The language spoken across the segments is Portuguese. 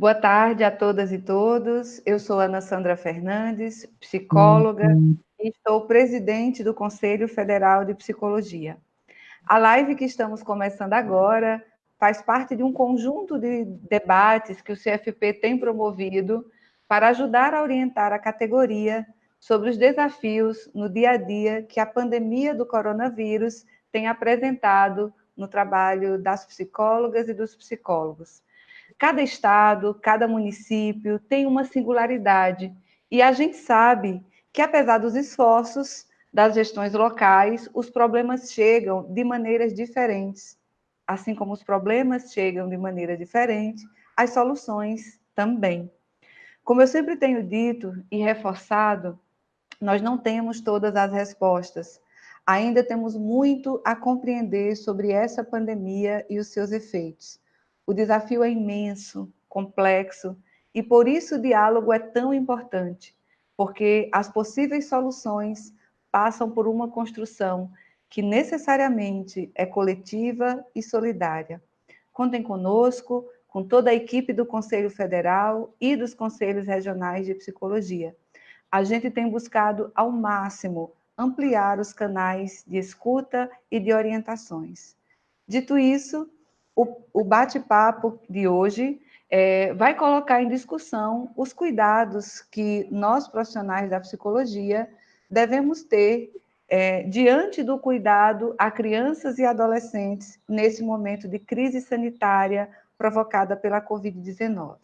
Boa tarde a todas e todos. Eu sou Ana Sandra Fernandes, psicóloga, uhum. e estou presidente do Conselho Federal de Psicologia. A live que estamos começando agora faz parte de um conjunto de debates que o CFP tem promovido para ajudar a orientar a categoria sobre os desafios no dia a dia que a pandemia do coronavírus tem apresentado no trabalho das psicólogas e dos psicólogos. Cada estado, cada município tem uma singularidade e a gente sabe que, apesar dos esforços das gestões locais, os problemas chegam de maneiras diferentes. Assim como os problemas chegam de maneira diferente, as soluções também. Como eu sempre tenho dito e reforçado, nós não temos todas as respostas. Ainda temos muito a compreender sobre essa pandemia e os seus efeitos. O desafio é imenso, complexo, e por isso o diálogo é tão importante, porque as possíveis soluções passam por uma construção que necessariamente é coletiva e solidária. Contem conosco, com toda a equipe do Conselho Federal e dos Conselhos Regionais de Psicologia a gente tem buscado ao máximo ampliar os canais de escuta e de orientações. Dito isso, o, o bate-papo de hoje é, vai colocar em discussão os cuidados que nós, profissionais da psicologia, devemos ter é, diante do cuidado a crianças e adolescentes nesse momento de crise sanitária provocada pela Covid-19.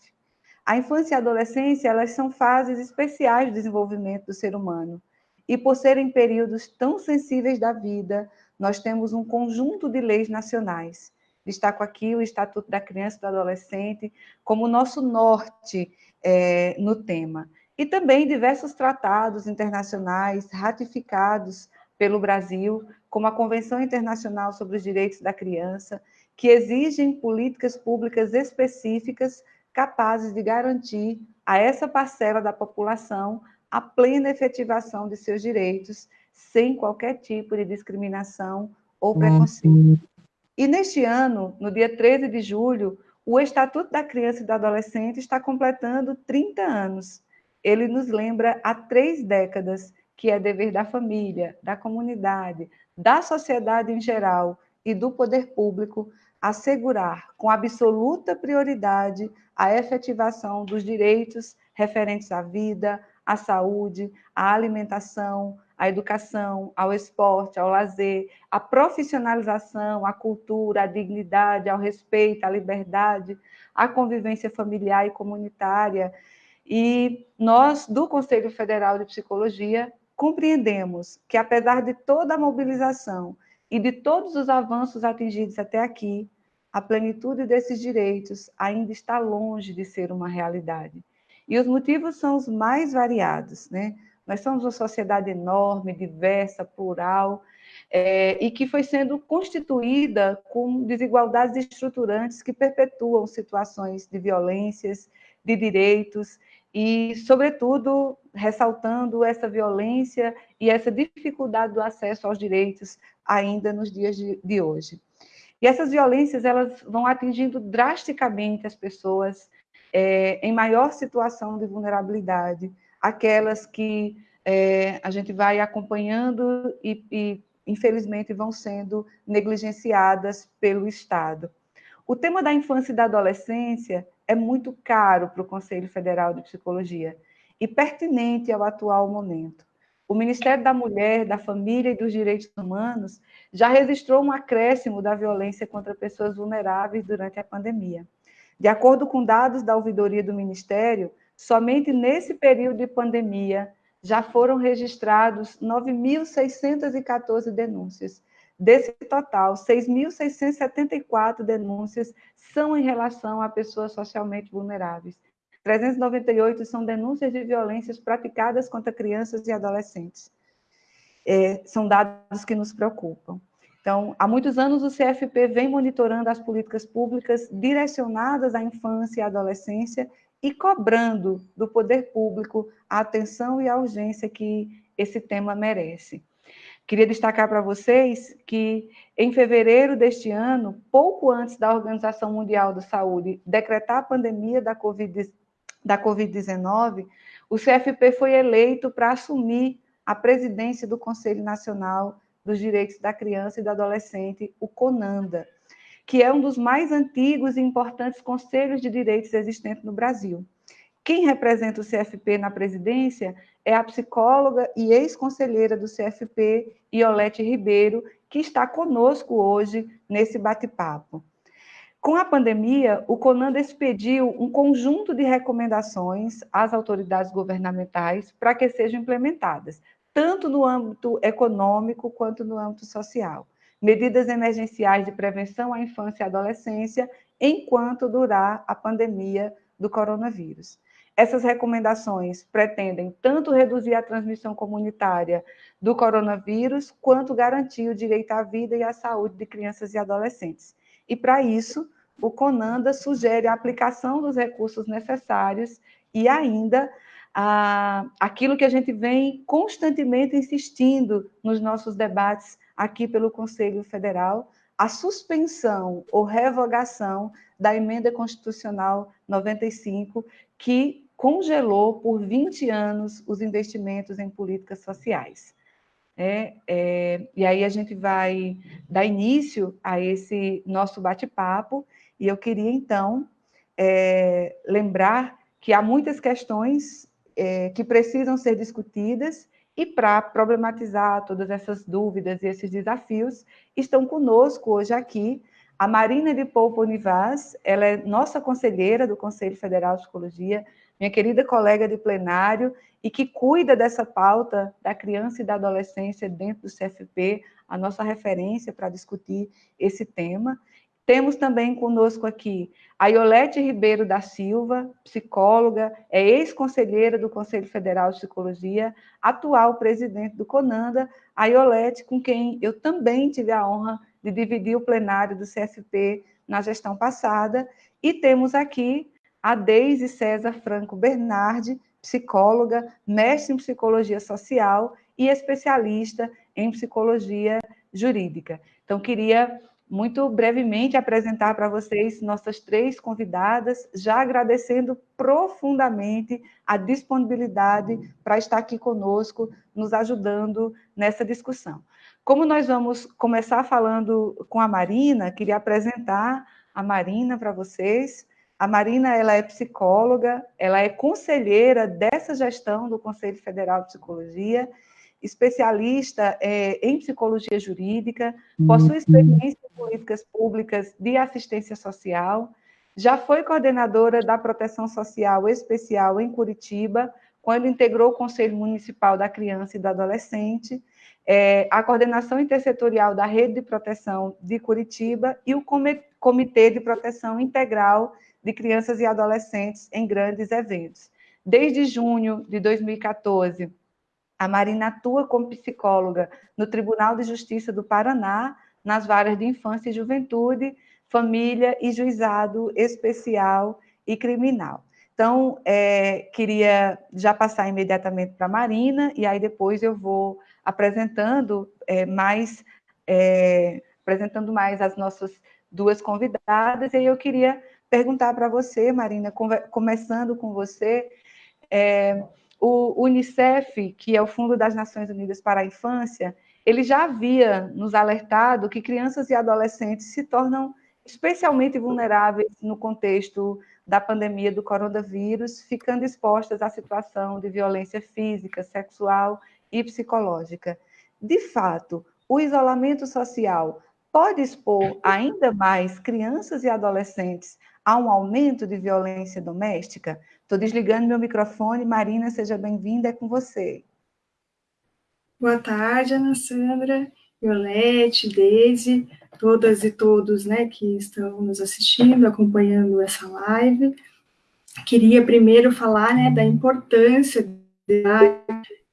A infância e a adolescência, elas são fases especiais do desenvolvimento do ser humano. E por serem períodos tão sensíveis da vida, nós temos um conjunto de leis nacionais. Destaco aqui o Estatuto da Criança e do Adolescente como nosso norte é, no tema. E também diversos tratados internacionais ratificados pelo Brasil, como a Convenção Internacional sobre os Direitos da Criança, que exigem políticas públicas específicas capazes de garantir a essa parcela da população a plena efetivação de seus direitos, sem qualquer tipo de discriminação ou uhum. preconceito. E neste ano, no dia 13 de julho, o Estatuto da Criança e do Adolescente está completando 30 anos. Ele nos lembra há três décadas que é dever da família, da comunidade, da sociedade em geral e do poder público assegurar com absoluta prioridade a efetivação dos direitos referentes à vida, à saúde, à alimentação, à educação, ao esporte, ao lazer, à profissionalização, à cultura, à dignidade, ao respeito, à liberdade, à convivência familiar e comunitária. E nós, do Conselho Federal de Psicologia, compreendemos que, apesar de toda a mobilização e de todos os avanços atingidos até aqui, a plenitude desses direitos ainda está longe de ser uma realidade. E os motivos são os mais variados, né? Nós somos uma sociedade enorme, diversa, plural, é, e que foi sendo constituída com desigualdades estruturantes que perpetuam situações de violências, de direitos, e, sobretudo, ressaltando essa violência e essa dificuldade do acesso aos direitos ainda nos dias de, de hoje. E essas violências elas vão atingindo drasticamente as pessoas é, em maior situação de vulnerabilidade, aquelas que é, a gente vai acompanhando e, e, infelizmente, vão sendo negligenciadas pelo Estado. O tema da infância e da adolescência é muito caro para o Conselho Federal de Psicologia e pertinente ao atual momento o Ministério da Mulher, da Família e dos Direitos Humanos já registrou um acréscimo da violência contra pessoas vulneráveis durante a pandemia. De acordo com dados da ouvidoria do Ministério, somente nesse período de pandemia já foram registrados 9.614 denúncias. Desse total, 6.674 denúncias são em relação a pessoas socialmente vulneráveis 398 são denúncias de violências praticadas contra crianças e adolescentes. É, são dados que nos preocupam. Então, há muitos anos o CFP vem monitorando as políticas públicas direcionadas à infância e adolescência e cobrando do poder público a atenção e a urgência que esse tema merece. Queria destacar para vocês que, em fevereiro deste ano, pouco antes da Organização Mundial da Saúde decretar a pandemia da Covid-19, da COVID o CFP foi eleito para assumir a presidência do Conselho Nacional dos Direitos da Criança e do Adolescente, o CONANDA, que é um dos mais antigos e importantes conselhos de direitos existentes no Brasil. Quem representa o CFP na presidência é a psicóloga e ex-conselheira do CFP, Iolete Ribeiro, que está conosco hoje nesse bate-papo. Com a pandemia, o CONANDA expediu um conjunto de recomendações às autoridades governamentais para que sejam implementadas, tanto no âmbito econômico quanto no âmbito social. Medidas emergenciais de prevenção à infância e adolescência enquanto durar a pandemia do coronavírus. Essas recomendações pretendem tanto reduzir a transmissão comunitária do coronavírus, quanto garantir o direito à vida e à saúde de crianças e adolescentes. E, para isso, o CONANDA sugere a aplicação dos recursos necessários e ainda ah, aquilo que a gente vem constantemente insistindo nos nossos debates aqui pelo Conselho Federal, a suspensão ou revogação da emenda constitucional 95, que congelou por 20 anos os investimentos em políticas sociais. É, é, e aí a gente vai dar início a esse nosso bate-papo, e eu queria, então, é, lembrar que há muitas questões é, que precisam ser discutidas, e para problematizar todas essas dúvidas e esses desafios, estão conosco hoje aqui a Marina de Poupa Univaz, ela é nossa conselheira do Conselho Federal de Psicologia, minha querida colega de plenário, e que cuida dessa pauta da criança e da adolescência dentro do CFP, a nossa referência para discutir esse tema. Temos também conosco aqui a Iolete Ribeiro da Silva, psicóloga, é ex-conselheira do Conselho Federal de Psicologia, atual presidente do CONANDA, a Iolete, com quem eu também tive a honra de dividir o plenário do CFP na gestão passada. E temos aqui a Deise César Franco Bernardi, psicóloga, mestre em psicologia social e especialista em psicologia jurídica. Então, queria muito brevemente apresentar para vocês nossas três convidadas, já agradecendo profundamente a disponibilidade para estar aqui conosco, nos ajudando nessa discussão. Como nós vamos começar falando com a Marina, queria apresentar a Marina para vocês. A Marina ela é psicóloga, ela é conselheira dessa gestão do Conselho Federal de Psicologia, especialista é, em psicologia jurídica, possui uhum. experiência em políticas públicas de assistência social, já foi coordenadora da Proteção Social Especial em Curitiba, quando integrou o Conselho Municipal da Criança e do Adolescente, é, a coordenação intersetorial da Rede de Proteção de Curitiba e o Comitê de Proteção Integral de crianças e adolescentes em grandes eventos. Desde junho de 2014, a Marina atua como psicóloga no Tribunal de Justiça do Paraná, nas varas de infância e juventude, família e juizado especial e criminal. Então, é, queria já passar imediatamente para a Marina, e aí depois eu vou apresentando é, mais, é, apresentando mais as nossas duas convidadas, e eu queria perguntar para você, Marina, começando com você, é, o Unicef, que é o Fundo das Nações Unidas para a Infância, ele já havia nos alertado que crianças e adolescentes se tornam especialmente vulneráveis no contexto da pandemia do coronavírus, ficando expostas à situação de violência física, sexual e psicológica. De fato, o isolamento social pode expor ainda mais crianças e adolescentes há um aumento de violência doméstica? Estou desligando meu microfone. Marina, seja bem-vinda, é com você. Boa tarde, Ana Sandra, Violete, Deise, todas e todos né, que estão nos assistindo, acompanhando essa live. Queria primeiro falar né, da importância da,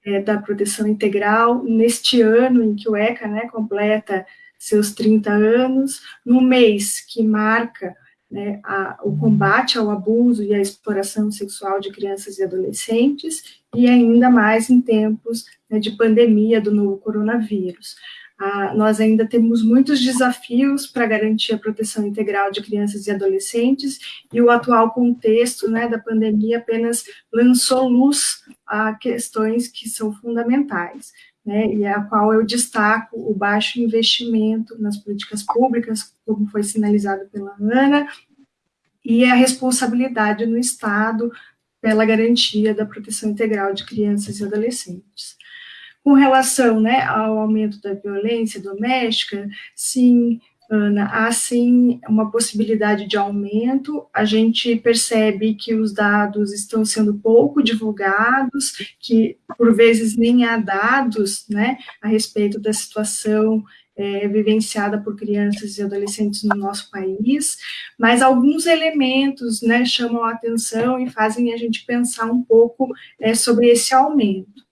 é, da proteção integral neste ano em que o ECA né, completa seus 30 anos, no mês que marca né, a, o combate ao abuso e à exploração sexual de crianças e adolescentes, e ainda mais em tempos né, de pandemia do novo coronavírus. Ah, nós ainda temos muitos desafios para garantir a proteção integral de crianças e adolescentes, e o atual contexto né, da pandemia apenas lançou luz a questões que são fundamentais, né, e a qual eu destaco o baixo investimento nas políticas públicas, como foi sinalizado pela Ana, e a responsabilidade no Estado pela garantia da proteção integral de crianças e adolescentes. Com relação né, ao aumento da violência doméstica, sim, Ana, há sim uma possibilidade de aumento. A gente percebe que os dados estão sendo pouco divulgados, que por vezes nem há dados né, a respeito da situação é, vivenciada por crianças e adolescentes no nosso país, mas alguns elementos né, chamam a atenção e fazem a gente pensar um pouco é, sobre esse aumento.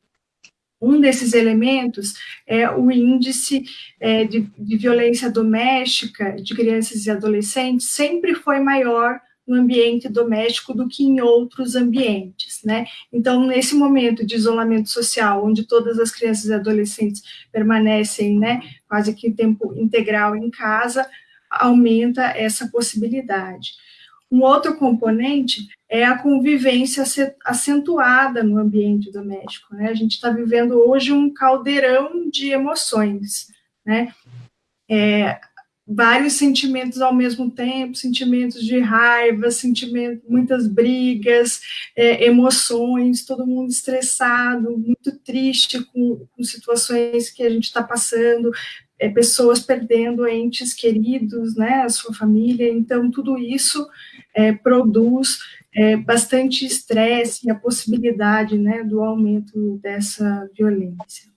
Um desses elementos é o índice é, de, de violência doméstica de crianças e adolescentes, sempre foi maior no ambiente doméstico do que em outros ambientes, né? Então, nesse momento de isolamento social, onde todas as crianças e adolescentes permanecem, né, quase que tempo integral em casa, aumenta essa possibilidade. Um outro componente é a convivência acentuada no ambiente doméstico. Né? A gente está vivendo hoje um caldeirão de emoções, né? É, vários sentimentos ao mesmo tempo, sentimentos de raiva, sentimentos, muitas brigas, é, emoções, todo mundo estressado, muito triste com, com situações que a gente está passando, é, pessoas perdendo entes queridos, né, a sua família, então tudo isso é, produz é, bastante estresse e a possibilidade né, do aumento dessa violência.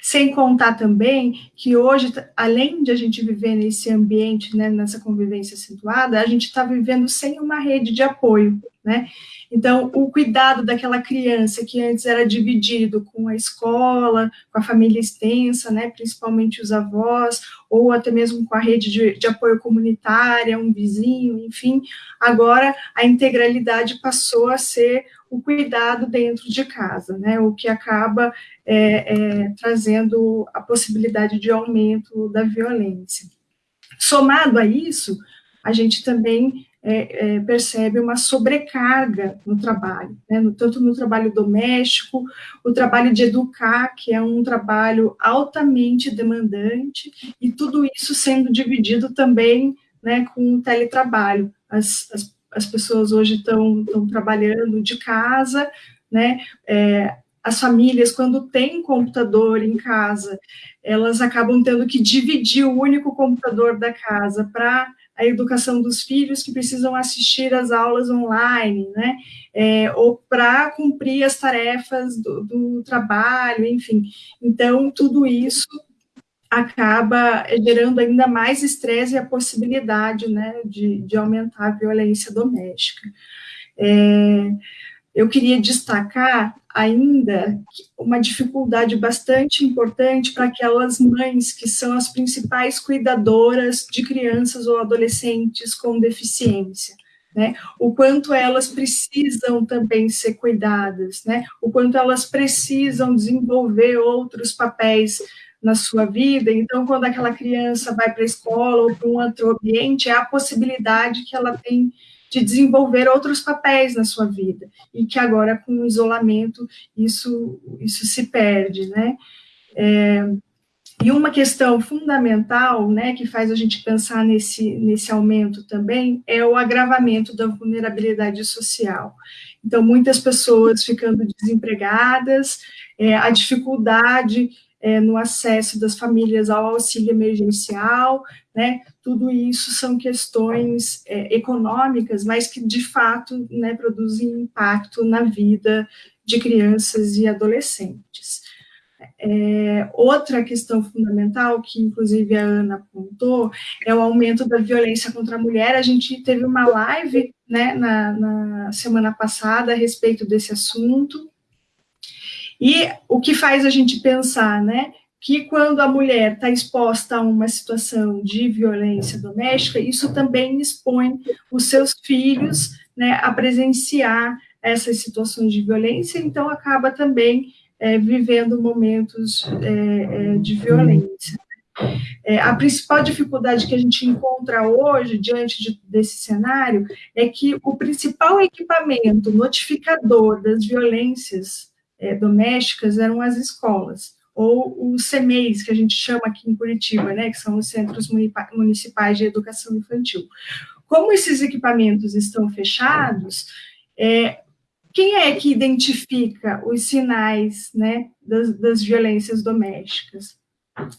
Sem contar também que hoje, além de a gente viver nesse ambiente, né, nessa convivência acentuada, a gente está vivendo sem uma rede de apoio, né? Então, o cuidado daquela criança que antes era dividido com a escola, com a família extensa, né, principalmente os avós, ou até mesmo com a rede de, de apoio comunitária, um vizinho, enfim, agora a integralidade passou a ser o cuidado dentro de casa, né, o que acaba é, é, trazendo a possibilidade de aumento da violência. Somado a isso, a gente também é, é, percebe uma sobrecarga no trabalho, né, no, tanto no trabalho doméstico, o trabalho de educar, que é um trabalho altamente demandante, e tudo isso sendo dividido também né, com o teletrabalho. As, as, as pessoas hoje estão trabalhando de casa, né, é, as famílias, quando têm computador em casa, elas acabam tendo que dividir o único computador da casa para a educação dos filhos que precisam assistir às aulas online, né? É, ou para cumprir as tarefas do, do trabalho, enfim. Então, tudo isso acaba gerando ainda mais estresse e a possibilidade né, de, de aumentar a violência doméstica. É, eu queria destacar ainda uma dificuldade bastante importante para aquelas mães que são as principais cuidadoras de crianças ou adolescentes com deficiência. Né, o quanto elas precisam também ser cuidadas, né, o quanto elas precisam desenvolver outros papéis na sua vida. Então, quando aquela criança vai para a escola ou para um outro ambiente, é a possibilidade que ela tem de desenvolver outros papéis na sua vida, e que agora, com o isolamento, isso, isso se perde, né? É, e uma questão fundamental, né, que faz a gente pensar nesse, nesse aumento também, é o agravamento da vulnerabilidade social. Então, muitas pessoas ficando desempregadas, é, a dificuldade é, no acesso das famílias ao auxílio emergencial, né? Tudo isso são questões é, econômicas, mas que de fato né, produzem impacto na vida de crianças e adolescentes. É, outra questão fundamental, que inclusive a Ana apontou, é o aumento da violência contra a mulher. A gente teve uma live né, na, na semana passada a respeito desse assunto, e o que faz a gente pensar, né, que quando a mulher está exposta a uma situação de violência doméstica, isso também expõe os seus filhos né, a presenciar essas situações de violência, então acaba também é, vivendo momentos é, é de violência. É, a principal dificuldade que a gente encontra hoje, diante de, desse cenário, é que o principal equipamento notificador das violências é, domésticas eram as escolas, ou os CMEIs, que a gente chama aqui em Curitiba, né, que são os Centros Municipais de Educação Infantil. Como esses equipamentos estão fechados, é, quem é que identifica os sinais né, das, das violências domésticas?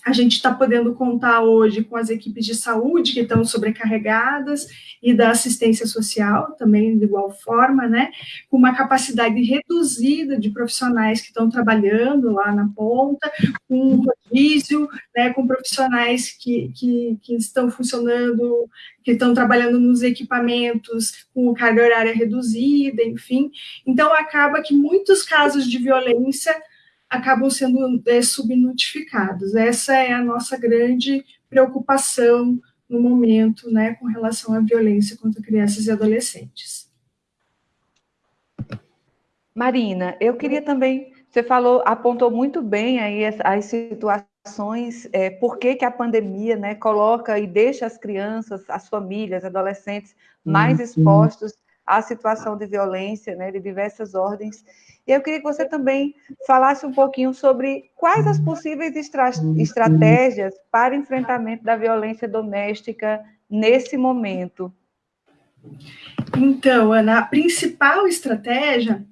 A gente está podendo contar hoje com as equipes de saúde que estão sobrecarregadas e da assistência social também de igual forma, né? Com uma capacidade reduzida de profissionais que estão trabalhando lá na ponta, com rodízio, né? Com profissionais que, que, que estão funcionando, que estão trabalhando nos equipamentos com carga horária reduzida, enfim. Então acaba que muitos casos de violência acabam sendo é, subnotificados. Essa é a nossa grande preocupação no momento, né, com relação à violência contra crianças e adolescentes. Marina, eu queria também, você falou, apontou muito bem aí as, as situações, é, por que, que a pandemia né, coloca e deixa as crianças, as famílias, adolescentes mais uhum. expostos à situação de violência, né, de diversas ordens. E eu queria que você também falasse um pouquinho sobre quais as possíveis estra estratégias para enfrentamento da violência doméstica nesse momento. Então, Ana, a principal estratégia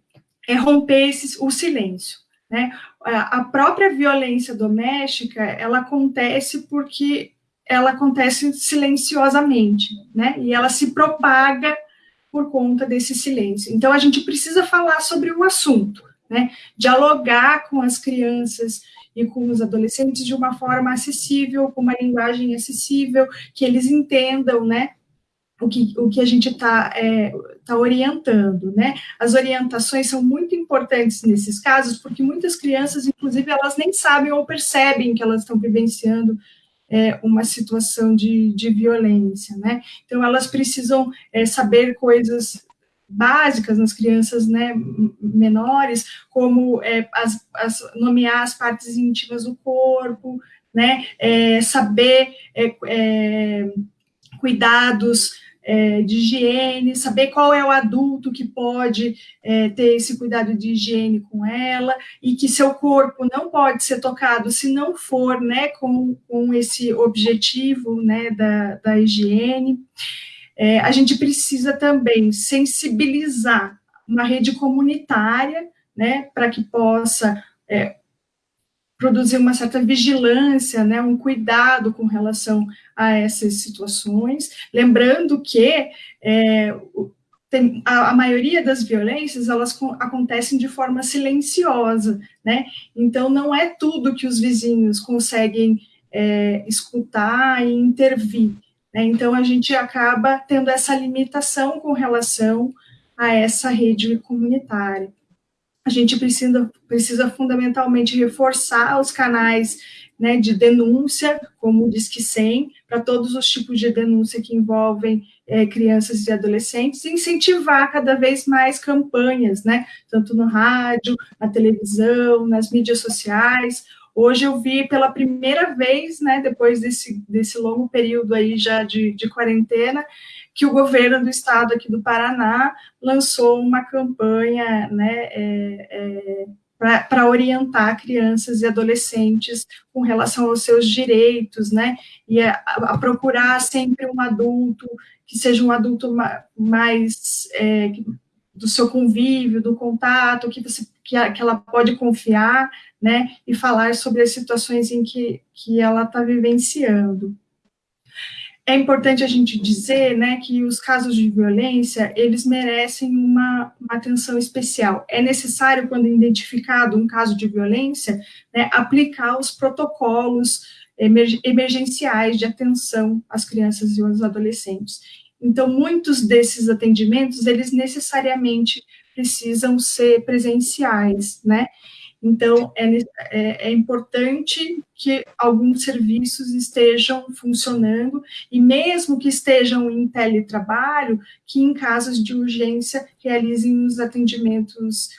é romper o silêncio. Né? A própria violência doméstica, ela acontece porque ela acontece silenciosamente, né? E ela se propaga por conta desse silêncio. Então, a gente precisa falar sobre o assunto, né? Dialogar com as crianças e com os adolescentes de uma forma acessível, com uma linguagem acessível, que eles entendam, né? O que, o que a gente está é, tá orientando, né? As orientações são muito importantes nesses casos, porque muitas crianças, inclusive, elas nem sabem ou percebem que elas estão vivenciando é, uma situação de, de violência, né? Então, elas precisam é, saber coisas básicas nas crianças né, menores, como é, as, as, nomear as partes íntimas do corpo, né, é, saber é, é, cuidados é, de higiene, saber qual é o adulto que pode é, ter esse cuidado de higiene com ela, e que seu corpo não pode ser tocado se não for né, com, com esse objetivo né, da, da higiene. É, a gente precisa também sensibilizar uma rede comunitária, né, para que possa é, produzir uma certa vigilância, né, um cuidado com relação a essas situações, lembrando que é, tem, a, a, maioria das violências, elas acontecem de forma silenciosa, né, então não é tudo que os vizinhos conseguem é, escutar e intervir, né, então a gente acaba tendo essa limitação com relação a essa rede comunitária a gente precisa, precisa fundamentalmente reforçar os canais né, de denúncia, como o Disque 100, para todos os tipos de denúncia que envolvem é, crianças e adolescentes, e incentivar cada vez mais campanhas, né, tanto no rádio, na televisão, nas mídias sociais. Hoje eu vi pela primeira vez, né, depois desse, desse longo período aí já de, de quarentena, que o governo do estado aqui do Paraná lançou uma campanha né, é, é, para orientar crianças e adolescentes com relação aos seus direitos, né, e a, a procurar sempre um adulto que seja um adulto mais é, do seu convívio, do contato, que você que, ela pode confiar, né, e falar sobre as situações em que, que ela está vivenciando. É importante a gente dizer, né, que os casos de violência, eles merecem uma, uma atenção especial. É necessário, quando identificado um caso de violência, né, aplicar os protocolos emergenciais de atenção às crianças e aos adolescentes. Então, muitos desses atendimentos, eles necessariamente precisam ser presenciais, né? Então, é, é, é, importante que alguns serviços estejam funcionando, e mesmo que estejam em teletrabalho, que em casos de urgência realizem os atendimentos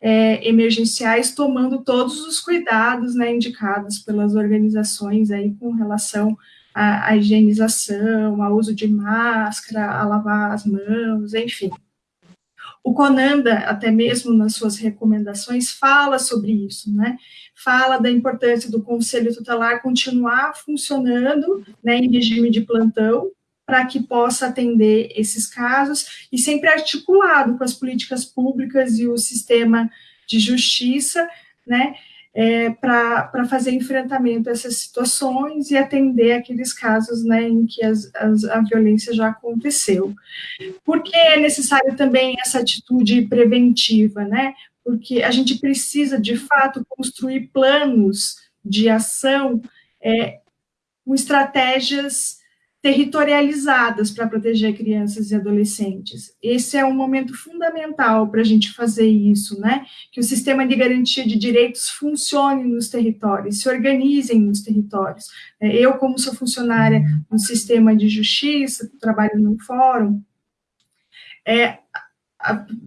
é, emergenciais, tomando todos os cuidados né, indicados pelas organizações aí com relação à, à higienização, ao uso de máscara, a lavar as mãos, enfim. O Conanda, até mesmo nas suas recomendações, fala sobre isso, né? Fala da importância do Conselho Tutelar continuar funcionando né, em regime de plantão, para que possa atender esses casos e sempre articulado com as políticas públicas e o sistema de justiça, né, é, para fazer enfrentamento a essas situações e atender aqueles casos né, em que as, as, a violência já aconteceu. Por que é necessário também essa atitude preventiva? Né? Porque a gente precisa, de fato, construir planos de ação é, com estratégias territorializadas para proteger crianças e adolescentes. Esse é um momento fundamental para a gente fazer isso, né? Que o sistema de garantia de direitos funcione nos territórios, se organizem nos territórios. É, eu, como sou funcionária no sistema de justiça, trabalho no fórum, é,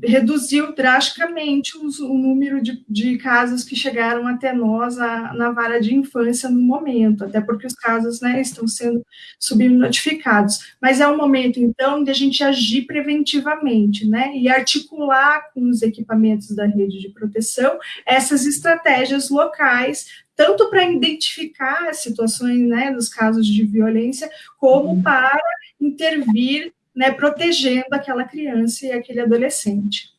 reduziu drasticamente o número de, de, casos que chegaram até nós a, na vara de infância no momento, até porque os casos né, estão sendo subnotificados. Mas é um momento, então, de a gente agir preventivamente, né, e articular com os equipamentos da rede de proteção essas estratégias locais, tanto para identificar as situações, né, dos casos de violência, como uhum. para intervir né, protegendo aquela criança e aquele adolescente.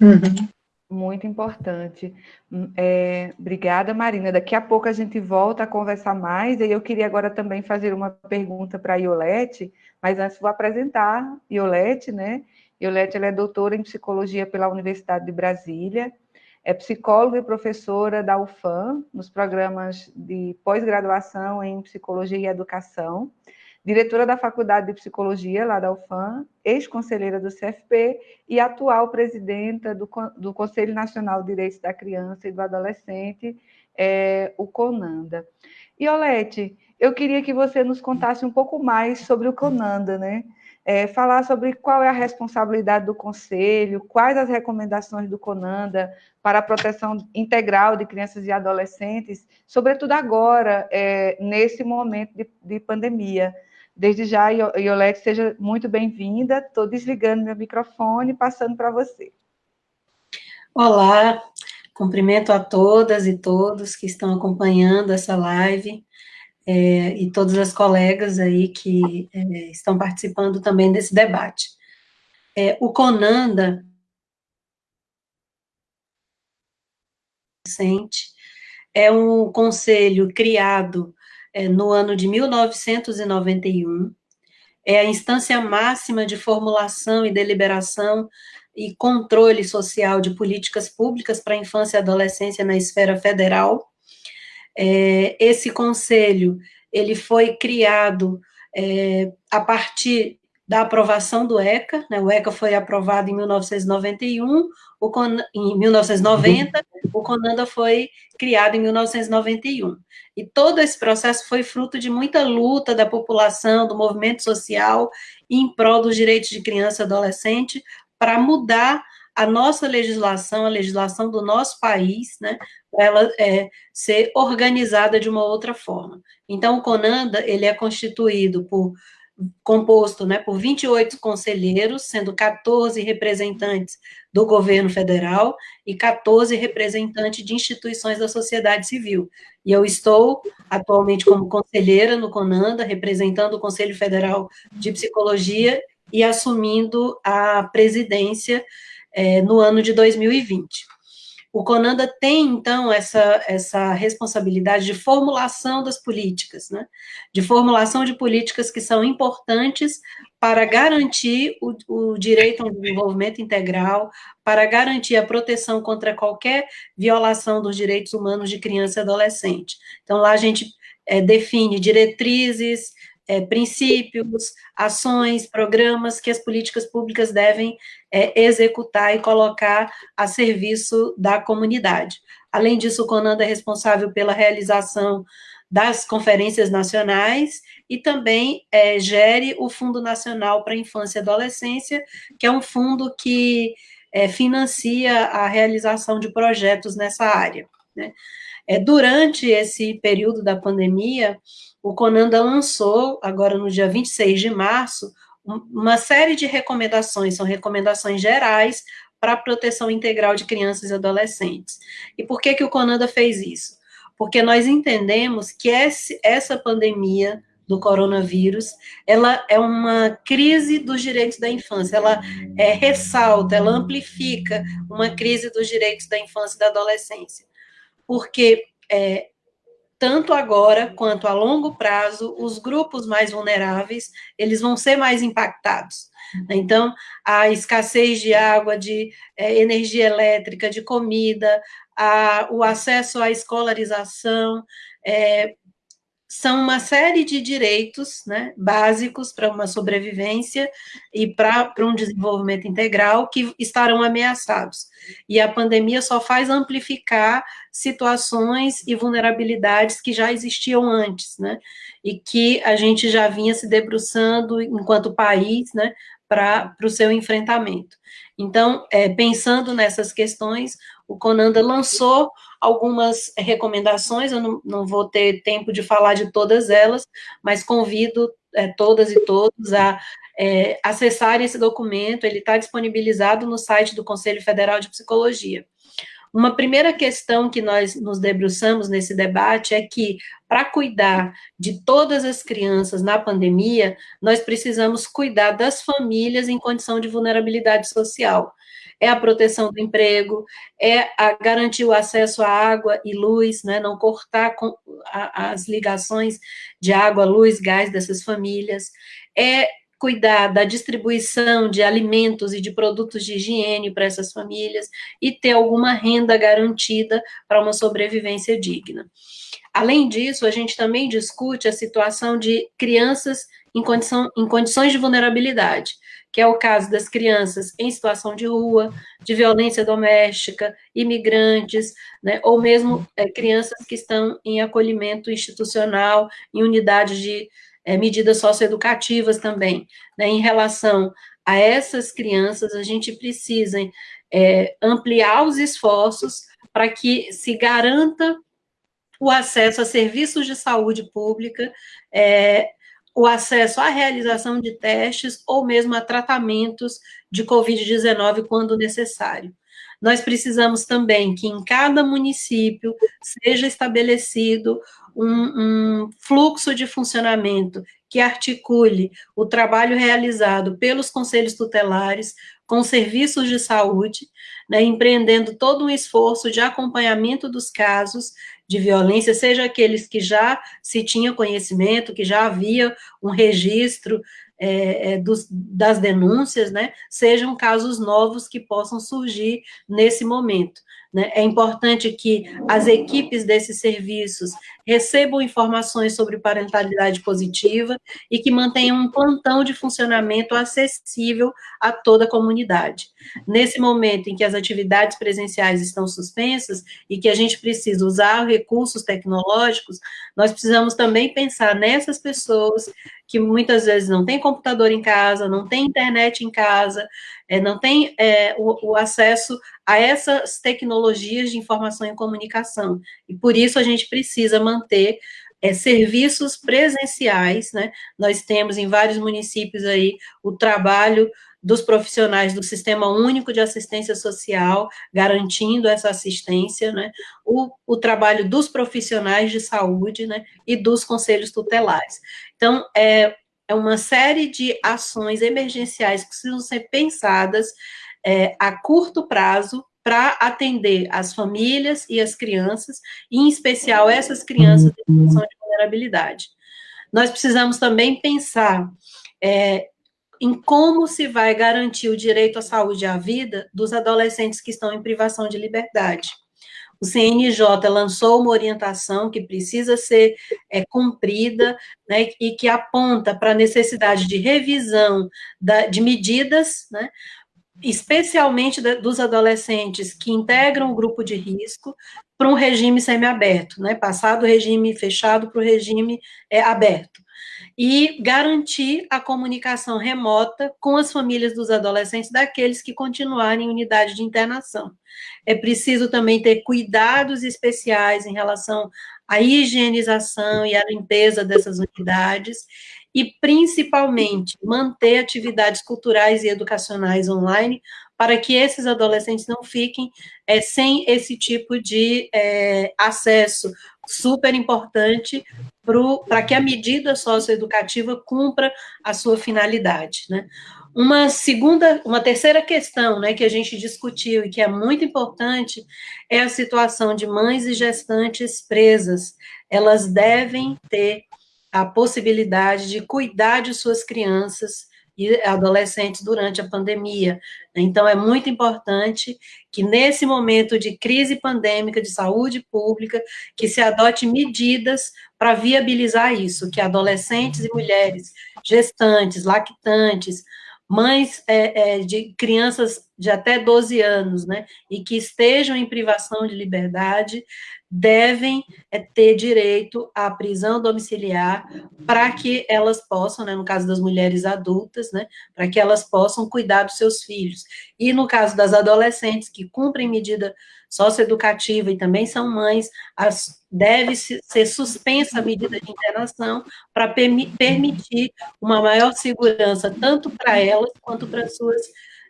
Uhum. Muito importante. Hum, é, obrigada, Marina. Daqui a pouco a gente volta a conversar mais, e eu queria agora também fazer uma pergunta para a Iolete, mas antes vou apresentar Iolete, né? Iolete ela é doutora em psicologia pela Universidade de Brasília, é psicóloga e professora da UFAM, nos programas de pós-graduação em psicologia e educação, diretora da Faculdade de Psicologia lá da UFAM, ex-conselheira do CFP e atual presidenta do, do Conselho Nacional de Direitos da Criança e do Adolescente, é, o CONANDA. E, Olete, eu queria que você nos contasse um pouco mais sobre o CONANDA, né? É, falar sobre qual é a responsabilidade do Conselho, quais as recomendações do CONANDA para a proteção integral de crianças e adolescentes, sobretudo agora, é, nesse momento de, de pandemia. Desde já, Iolete, seja muito bem-vinda. Estou desligando meu microfone passando para você. Olá, cumprimento a todas e todos que estão acompanhando essa live é, e todas as colegas aí que é, estão participando também desse debate. É, o CONANDA é um conselho criado é, no ano de 1991. É a instância máxima de formulação e deliberação e controle social de políticas públicas para a infância e adolescência na esfera federal. É, esse conselho, ele foi criado é, a partir da aprovação do ECA, né, o ECA foi aprovado em 1991, o em 1990, o CONANDA foi criado em 1991. E todo esse processo foi fruto de muita luta da população, do movimento social, em prol dos direitos de criança e adolescente, para mudar a nossa legislação, a legislação do nosso país, né, para ela é, ser organizada de uma outra forma. Então, o CONANDA, ele é constituído por composto né, por 28 conselheiros, sendo 14 representantes do governo federal e 14 representantes de instituições da sociedade civil. E eu estou atualmente como conselheira no CONANDA, representando o Conselho Federal de Psicologia e assumindo a presidência é, no ano de 2020. O Conanda tem, então, essa, essa responsabilidade de formulação das políticas, né? de formulação de políticas que são importantes para garantir o, o direito a um desenvolvimento integral, para garantir a proteção contra qualquer violação dos direitos humanos de criança e adolescente. Então, lá a gente é, define diretrizes, é, princípios, ações, programas que as políticas públicas devem é, executar e colocar a serviço da comunidade. Além disso, o CONANDA é responsável pela realização das conferências nacionais e também é, gere o Fundo Nacional para a Infância e Adolescência, que é um fundo que é, financia a realização de projetos nessa área. Né? É, durante esse período da pandemia, o Conanda lançou, agora no dia 26 de março, uma série de recomendações, são recomendações gerais para a proteção integral de crianças e adolescentes. E por que, que o Conanda fez isso? Porque nós entendemos que esse, essa pandemia do coronavírus, ela é uma crise dos direitos da infância, ela é, ressalta, ela amplifica uma crise dos direitos da infância e da adolescência. Porque é, tanto agora quanto a longo prazo, os grupos mais vulneráveis, eles vão ser mais impactados. Então, a escassez de água, de é, energia elétrica, de comida, a, o acesso à escolarização, é, são uma série de direitos né, básicos para uma sobrevivência e para um desenvolvimento integral que estarão ameaçados. E a pandemia só faz amplificar situações e vulnerabilidades que já existiam antes, né, e que a gente já vinha se debruçando enquanto país, né, para o seu enfrentamento. Então, é, pensando nessas questões, o Conanda lançou algumas recomendações, eu não, não vou ter tempo de falar de todas elas, mas convido é, todas e todos a é, acessarem esse documento, ele está disponibilizado no site do Conselho Federal de Psicologia. Uma primeira questão que nós nos debruçamos nesse debate é que, para cuidar de todas as crianças na pandemia, nós precisamos cuidar das famílias em condição de vulnerabilidade social. É a proteção do emprego, é a garantir o acesso à água e luz, né, não cortar a, as ligações de água, luz, gás dessas famílias, é cuidar da distribuição de alimentos e de produtos de higiene para essas famílias e ter alguma renda garantida para uma sobrevivência digna. Além disso, a gente também discute a situação de crianças em, condição, em condições de vulnerabilidade que é o caso das crianças em situação de rua, de violência doméstica, imigrantes, né, ou mesmo é, crianças que estão em acolhimento institucional, em unidades de é, medidas socioeducativas também. Né, em relação a essas crianças, a gente precisa é, ampliar os esforços para que se garanta o acesso a serviços de saúde pública, é, o acesso à realização de testes ou mesmo a tratamentos de Covid-19 quando necessário. Nós precisamos também que em cada município seja estabelecido um, um fluxo de funcionamento que articule o trabalho realizado pelos conselhos tutelares com serviços de saúde, né, empreendendo todo um esforço de acompanhamento dos casos de violência, seja aqueles que já se tinha conhecimento, que já havia um registro é, é, dos, das denúncias, né, sejam casos novos que possam surgir nesse momento. Né? É importante que as equipes desses serviços recebam informações sobre parentalidade positiva e que mantenham um plantão de funcionamento acessível a toda a comunidade. Nesse momento em que as atividades presenciais estão suspensas e que a gente precisa usar recursos tecnológicos, nós precisamos também pensar nessas pessoas que muitas vezes não têm computador em casa, não têm internet em casa, é, não têm é, o, o acesso a essas tecnologias de informação e comunicação. E por isso a gente precisa manter é, serviços presenciais, né? Nós temos em vários municípios aí o trabalho dos profissionais do Sistema Único de Assistência Social, garantindo essa assistência, né? O, o trabalho dos profissionais de saúde, né? E dos conselhos tutelares. Então, é, é uma série de ações emergenciais que precisam ser pensadas é, a curto prazo para atender as famílias e as crianças, e em especial essas crianças em situação de vulnerabilidade. Nós precisamos também pensar é, em como se vai garantir o direito à saúde e à vida dos adolescentes que estão em privação de liberdade. O CNJ lançou uma orientação que precisa ser é, cumprida né, e que aponta para a necessidade de revisão da, de medidas né, especialmente dos adolescentes que integram o grupo de risco, para um regime semiaberto, né, passar do regime fechado para o regime é, aberto. e garantir a comunicação remota com as famílias dos adolescentes daqueles que continuarem em unidade de internação. É preciso também ter cuidados especiais em relação à higienização e à limpeza dessas unidades e, principalmente, manter atividades culturais e educacionais online para que esses adolescentes não fiquem é, sem esse tipo de é, acesso super importante para que a medida socioeducativa cumpra a sua finalidade, né? Uma segunda, uma terceira questão, né, que a gente discutiu e que é muito importante é a situação de mães e gestantes presas. Elas devem ter a possibilidade de cuidar de suas crianças e adolescentes durante a pandemia. Então, é muito importante que, nesse momento de crise pandêmica de saúde pública, que se adote medidas para viabilizar isso, que adolescentes e mulheres gestantes, lactantes, mães é, é, de crianças de até 12 anos, né, e que estejam em privação de liberdade, devem é, ter direito à prisão domiciliar para que elas possam, né, no caso das mulheres adultas, né, para que elas possam cuidar dos seus filhos. E no caso das adolescentes que cumprem medida socioeducativa e também são mães, as, deve ser suspensa a medida de internação para permitir uma maior segurança tanto para elas quanto para suas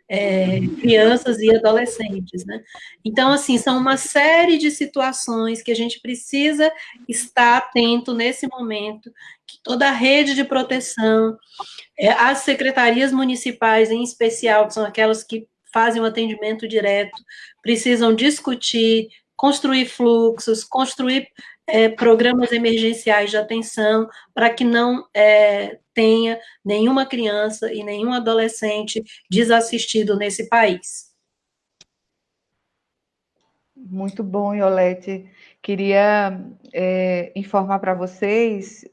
é, crianças e adolescentes, né? Então, assim, são uma série de situações que a gente precisa estar atento nesse momento, que toda a rede de proteção, é, as secretarias municipais, em especial, que são aquelas que fazem o atendimento direto, precisam discutir, construir fluxos, construir é, programas emergenciais de atenção para que não é, tenha nenhuma criança e nenhum adolescente desassistido nesse país. Muito bom, Iolete. Queria é, informar para vocês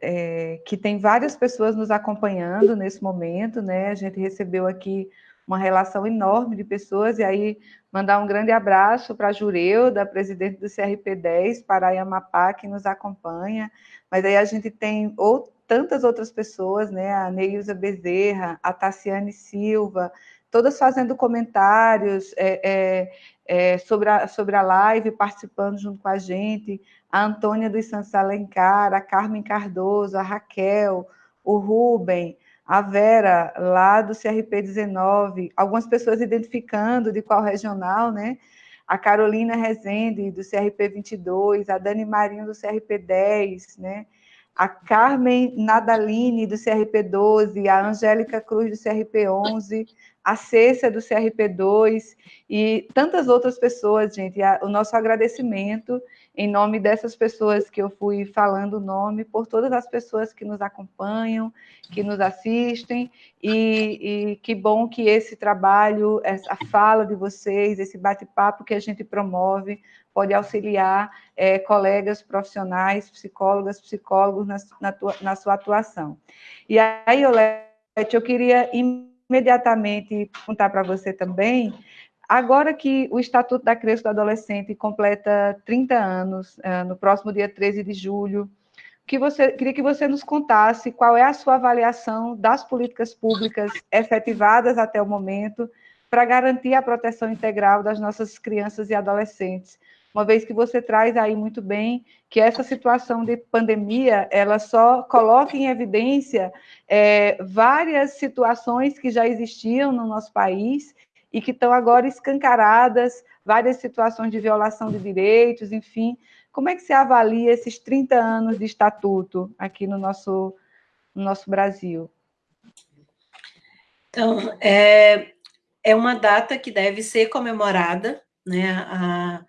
é, que tem várias pessoas nos acompanhando nesse momento, né? A gente recebeu aqui uma relação enorme de pessoas, e aí mandar um grande abraço para a Jureuda, presidente do CRP10, para Amapá, que nos acompanha, mas aí a gente tem ou, tantas outras pessoas, né, a Neilza Bezerra, a Tassiane Silva, todas fazendo comentários é, é, é, sobre, a, sobre a live, participando junto com a gente, a Antônia dos Santos Alencar, a Carmen Cardoso, a Raquel, o Rubem, a Vera, lá do CRP 19, algumas pessoas identificando de qual regional, né? A Carolina Rezende, do CRP 22, a Dani Marinho, do CRP 10, né? A Carmen Nadaline, do CRP 12, a Angélica Cruz, do CRP 11, a Cécia, do CRP 2, e tantas outras pessoas, gente. O nosso agradecimento em nome dessas pessoas que eu fui falando o nome, por todas as pessoas que nos acompanham, que nos assistem, e, e que bom que esse trabalho, essa fala de vocês, esse bate-papo que a gente promove, pode auxiliar é, colegas profissionais, psicólogas, psicólogos na, na, tua, na sua atuação. E aí, Olete, eu queria imediatamente contar para você também Agora que o Estatuto da Criança e do Adolescente completa 30 anos, uh, no próximo dia 13 de julho, que você, queria que você nos contasse qual é a sua avaliação das políticas públicas efetivadas até o momento para garantir a proteção integral das nossas crianças e adolescentes, uma vez que você traz aí muito bem que essa situação de pandemia, ela só coloca em evidência é, várias situações que já existiam no nosso país e que estão agora escancaradas, várias situações de violação de direitos, enfim. Como é que se avalia esses 30 anos de estatuto aqui no nosso, no nosso Brasil? Então, é, é uma data que deve ser comemorada, né? A,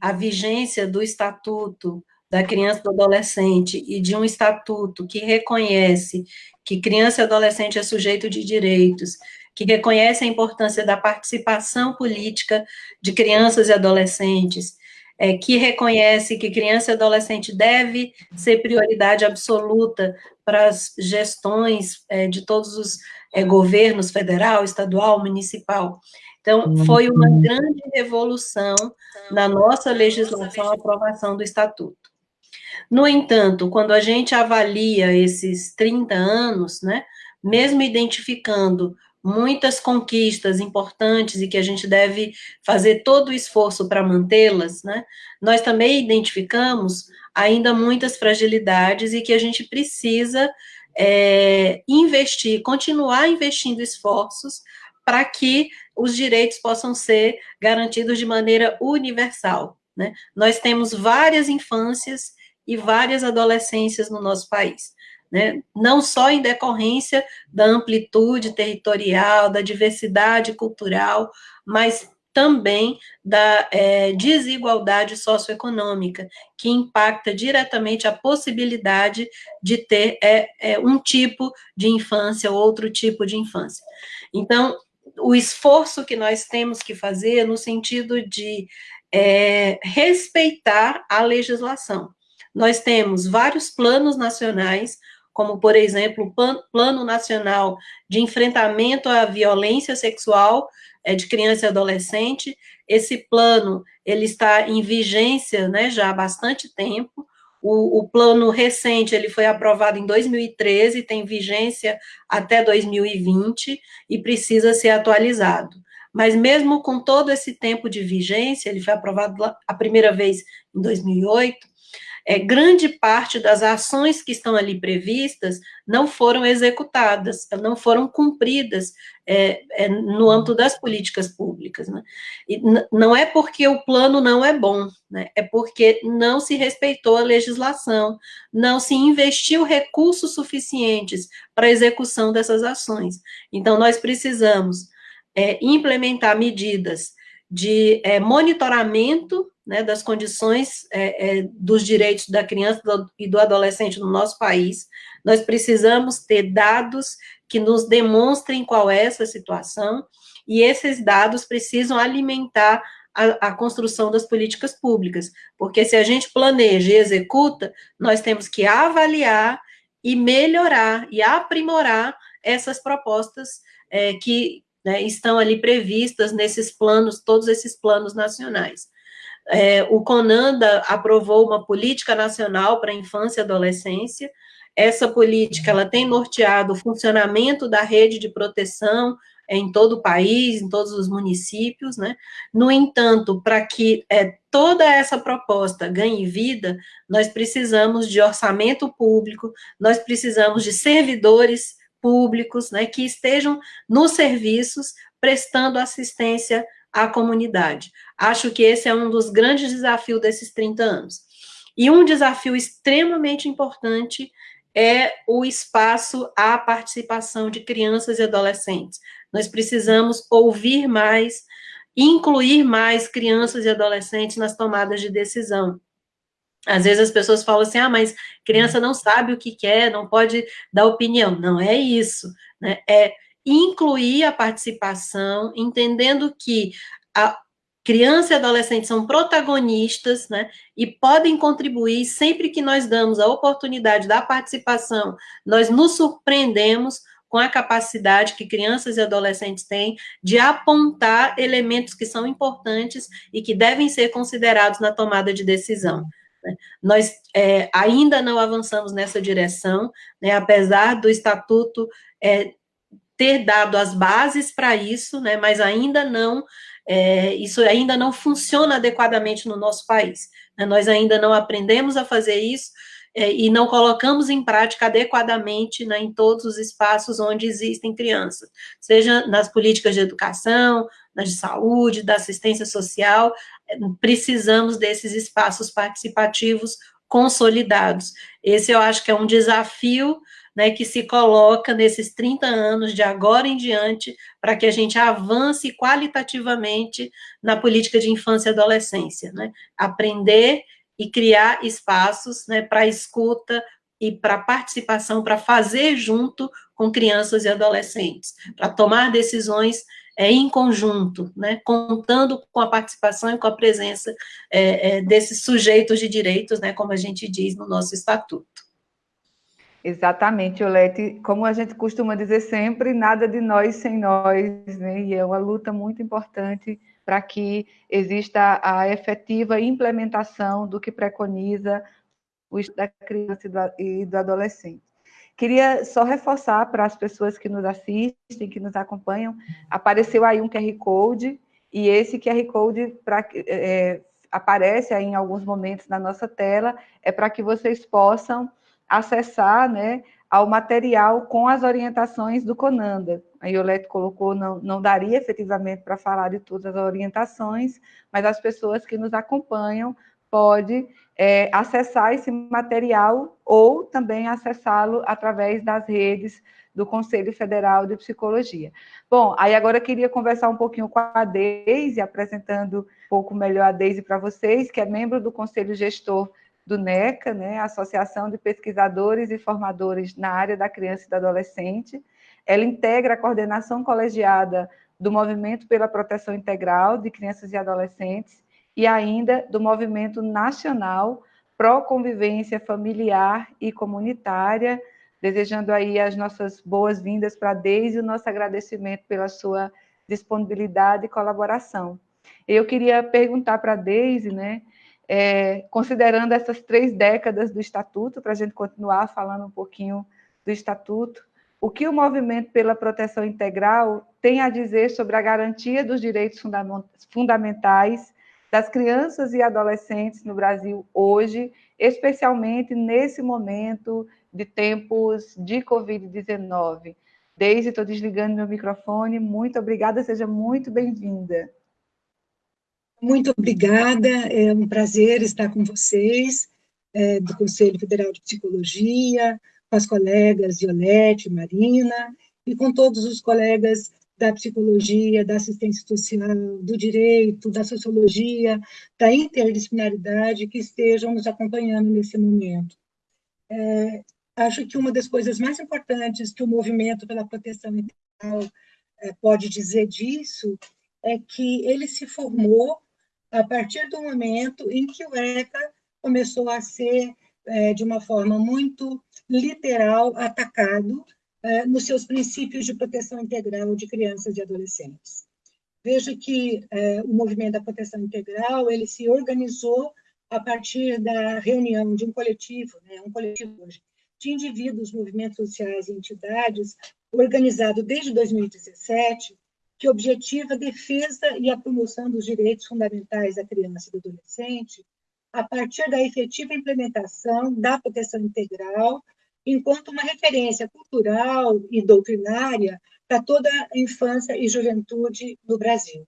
a vigência do estatuto da criança e do adolescente e de um estatuto que reconhece que criança e adolescente é sujeito de direitos que reconhece a importância da participação política de crianças e adolescentes, é, que reconhece que criança e adolescente deve ser prioridade absoluta para as gestões é, de todos os é, governos, federal, estadual, municipal. Então, foi uma grande revolução na nossa legislação a aprovação do Estatuto. No entanto, quando a gente avalia esses 30 anos, né, mesmo identificando muitas conquistas importantes e que a gente deve fazer todo o esforço para mantê-las, né, nós também identificamos ainda muitas fragilidades e que a gente precisa é, investir, continuar investindo esforços para que os direitos possam ser garantidos de maneira universal. Né? Nós temos várias infâncias e várias adolescências no nosso país. Né? Não só em decorrência da amplitude territorial, da diversidade cultural, mas também da é, desigualdade socioeconômica, que impacta diretamente a possibilidade de ter é, é, um tipo de infância ou outro tipo de infância. Então, o esforço que nós temos que fazer no sentido de é, respeitar a legislação. Nós temos vários planos nacionais, como, por exemplo, o Plano Nacional de Enfrentamento à Violência Sexual é, de criança e adolescente. Esse plano, ele está em vigência, né, já há bastante tempo. O, o, plano recente, ele foi aprovado em 2013, tem vigência até 2020 e precisa ser atualizado. Mas mesmo com todo esse tempo de vigência, ele foi aprovado a primeira vez em 2008, é, grande parte das ações que estão ali previstas não foram executadas, não foram cumpridas é, é, no âmbito das políticas públicas. Né? E não é porque o plano não é bom, né? é porque não se respeitou a legislação, não se investiu recursos suficientes para a execução dessas ações. Então, nós precisamos é, implementar medidas de é, monitoramento né, das condições é, é, dos direitos da criança e do adolescente no nosso país. Nós precisamos ter dados que nos demonstrem qual é essa situação, e esses dados precisam alimentar a, a, construção das políticas públicas, porque se a gente planeja e executa, nós temos que avaliar e melhorar e aprimorar essas propostas é, que né, estão ali previstas nesses planos, todos esses planos nacionais. É, o CONANDA aprovou uma política nacional para a infância e adolescência. Essa política ela tem norteado o funcionamento da rede de proteção em todo o país, em todos os municípios, né? No entanto, para que é, toda essa proposta ganhe vida, nós precisamos de orçamento público, nós precisamos de servidores públicos, né, que estejam nos serviços prestando assistência à comunidade. Acho que esse é um dos grandes desafios desses 30 anos. E um desafio extremamente importante é o espaço à participação de crianças e adolescentes. Nós precisamos ouvir mais, incluir mais crianças e adolescentes nas tomadas de decisão. Às vezes as pessoas falam assim, ah, mas criança não sabe o que quer, não pode dar opinião. Não é isso, né? É incluir a participação, entendendo que a, criança e adolescente são protagonistas, né, e podem contribuir sempre que nós damos a oportunidade da participação, nós nos surpreendemos com a capacidade que crianças e adolescentes têm de apontar elementos que são importantes e que devem ser considerados na tomada de decisão. Né. Nós é, ainda não avançamos nessa direção, né, apesar do estatuto é, ter dado as bases para isso, né, mas ainda não é, isso ainda não funciona adequadamente no nosso país. Né? Nós ainda não aprendemos a fazer isso é, e não colocamos em prática adequadamente né, em todos os espaços onde existem crianças, seja nas políticas de educação, nas de saúde, da assistência social, é, precisamos desses espaços participativos consolidados. Esse eu acho que é um desafio né, que se coloca nesses 30 anos de agora em diante para que a gente avance qualitativamente na política de infância e adolescência, né? Aprender e criar espaços né, para escuta e para participação, para fazer junto com crianças e adolescentes, para tomar decisões é, em conjunto, né, contando com a participação e com a presença é, é, desses sujeitos de direitos, né, como a gente diz no nosso estatuto. Exatamente, Olete. Como a gente costuma dizer sempre, nada de nós sem nós, né? E é uma luta muito importante para que exista a efetiva implementação do que preconiza o da criança e do adolescente. Queria só reforçar para as pessoas que nos assistem, que nos acompanham, apareceu aí um QR Code, e esse QR Code pra, é, aparece aí em alguns momentos na nossa tela, é para que vocês possam acessar né, ao material com as orientações do Conanda. A Iolete colocou, não, não daria efetivamente para falar de todas as orientações, mas as pessoas que nos acompanham podem é, acessar esse material ou também acessá-lo através das redes do Conselho Federal de Psicologia. Bom, aí agora eu queria conversar um pouquinho com a Deise, apresentando um pouco melhor a Deise para vocês, que é membro do Conselho Gestor do NECA, né, Associação de Pesquisadores e Formadores na área da criança e do adolescente. Ela integra a coordenação colegiada do Movimento pela Proteção Integral de Crianças e Adolescentes e ainda do Movimento Nacional Pró Convivência Familiar e Comunitária, desejando aí as nossas boas-vindas para a Deise e o nosso agradecimento pela sua disponibilidade e colaboração. Eu queria perguntar para a Deise, né, é, considerando essas três décadas do Estatuto, para a gente continuar falando um pouquinho do Estatuto, o que o Movimento pela Proteção Integral tem a dizer sobre a garantia dos direitos fundamentais das crianças e adolescentes no Brasil hoje, especialmente nesse momento de tempos de Covid-19. Deise, estou desligando meu microfone. Muito obrigada, seja muito bem-vinda. Muito obrigada, é um prazer estar com vocês, é, do Conselho Federal de Psicologia, com as colegas Violete, Marina, e com todos os colegas da psicologia, da assistência social, do direito, da sociologia, da interdisciplinaridade que estejam nos acompanhando nesse momento. É, acho que uma das coisas mais importantes que o movimento pela proteção integral é, pode dizer disso é que ele se formou a partir do momento em que o ECA começou a ser, é, de uma forma muito literal, atacado é, nos seus princípios de proteção integral de crianças e adolescentes. Veja que é, o movimento da proteção integral ele se organizou a partir da reunião de um coletivo, né, um coletivo de indivíduos, movimentos sociais e entidades, organizado desde 2017, que objetiva a defesa e a promoção dos direitos fundamentais da criança e do adolescente, a partir da efetiva implementação da proteção integral enquanto uma referência cultural e doutrinária para toda a infância e juventude no Brasil.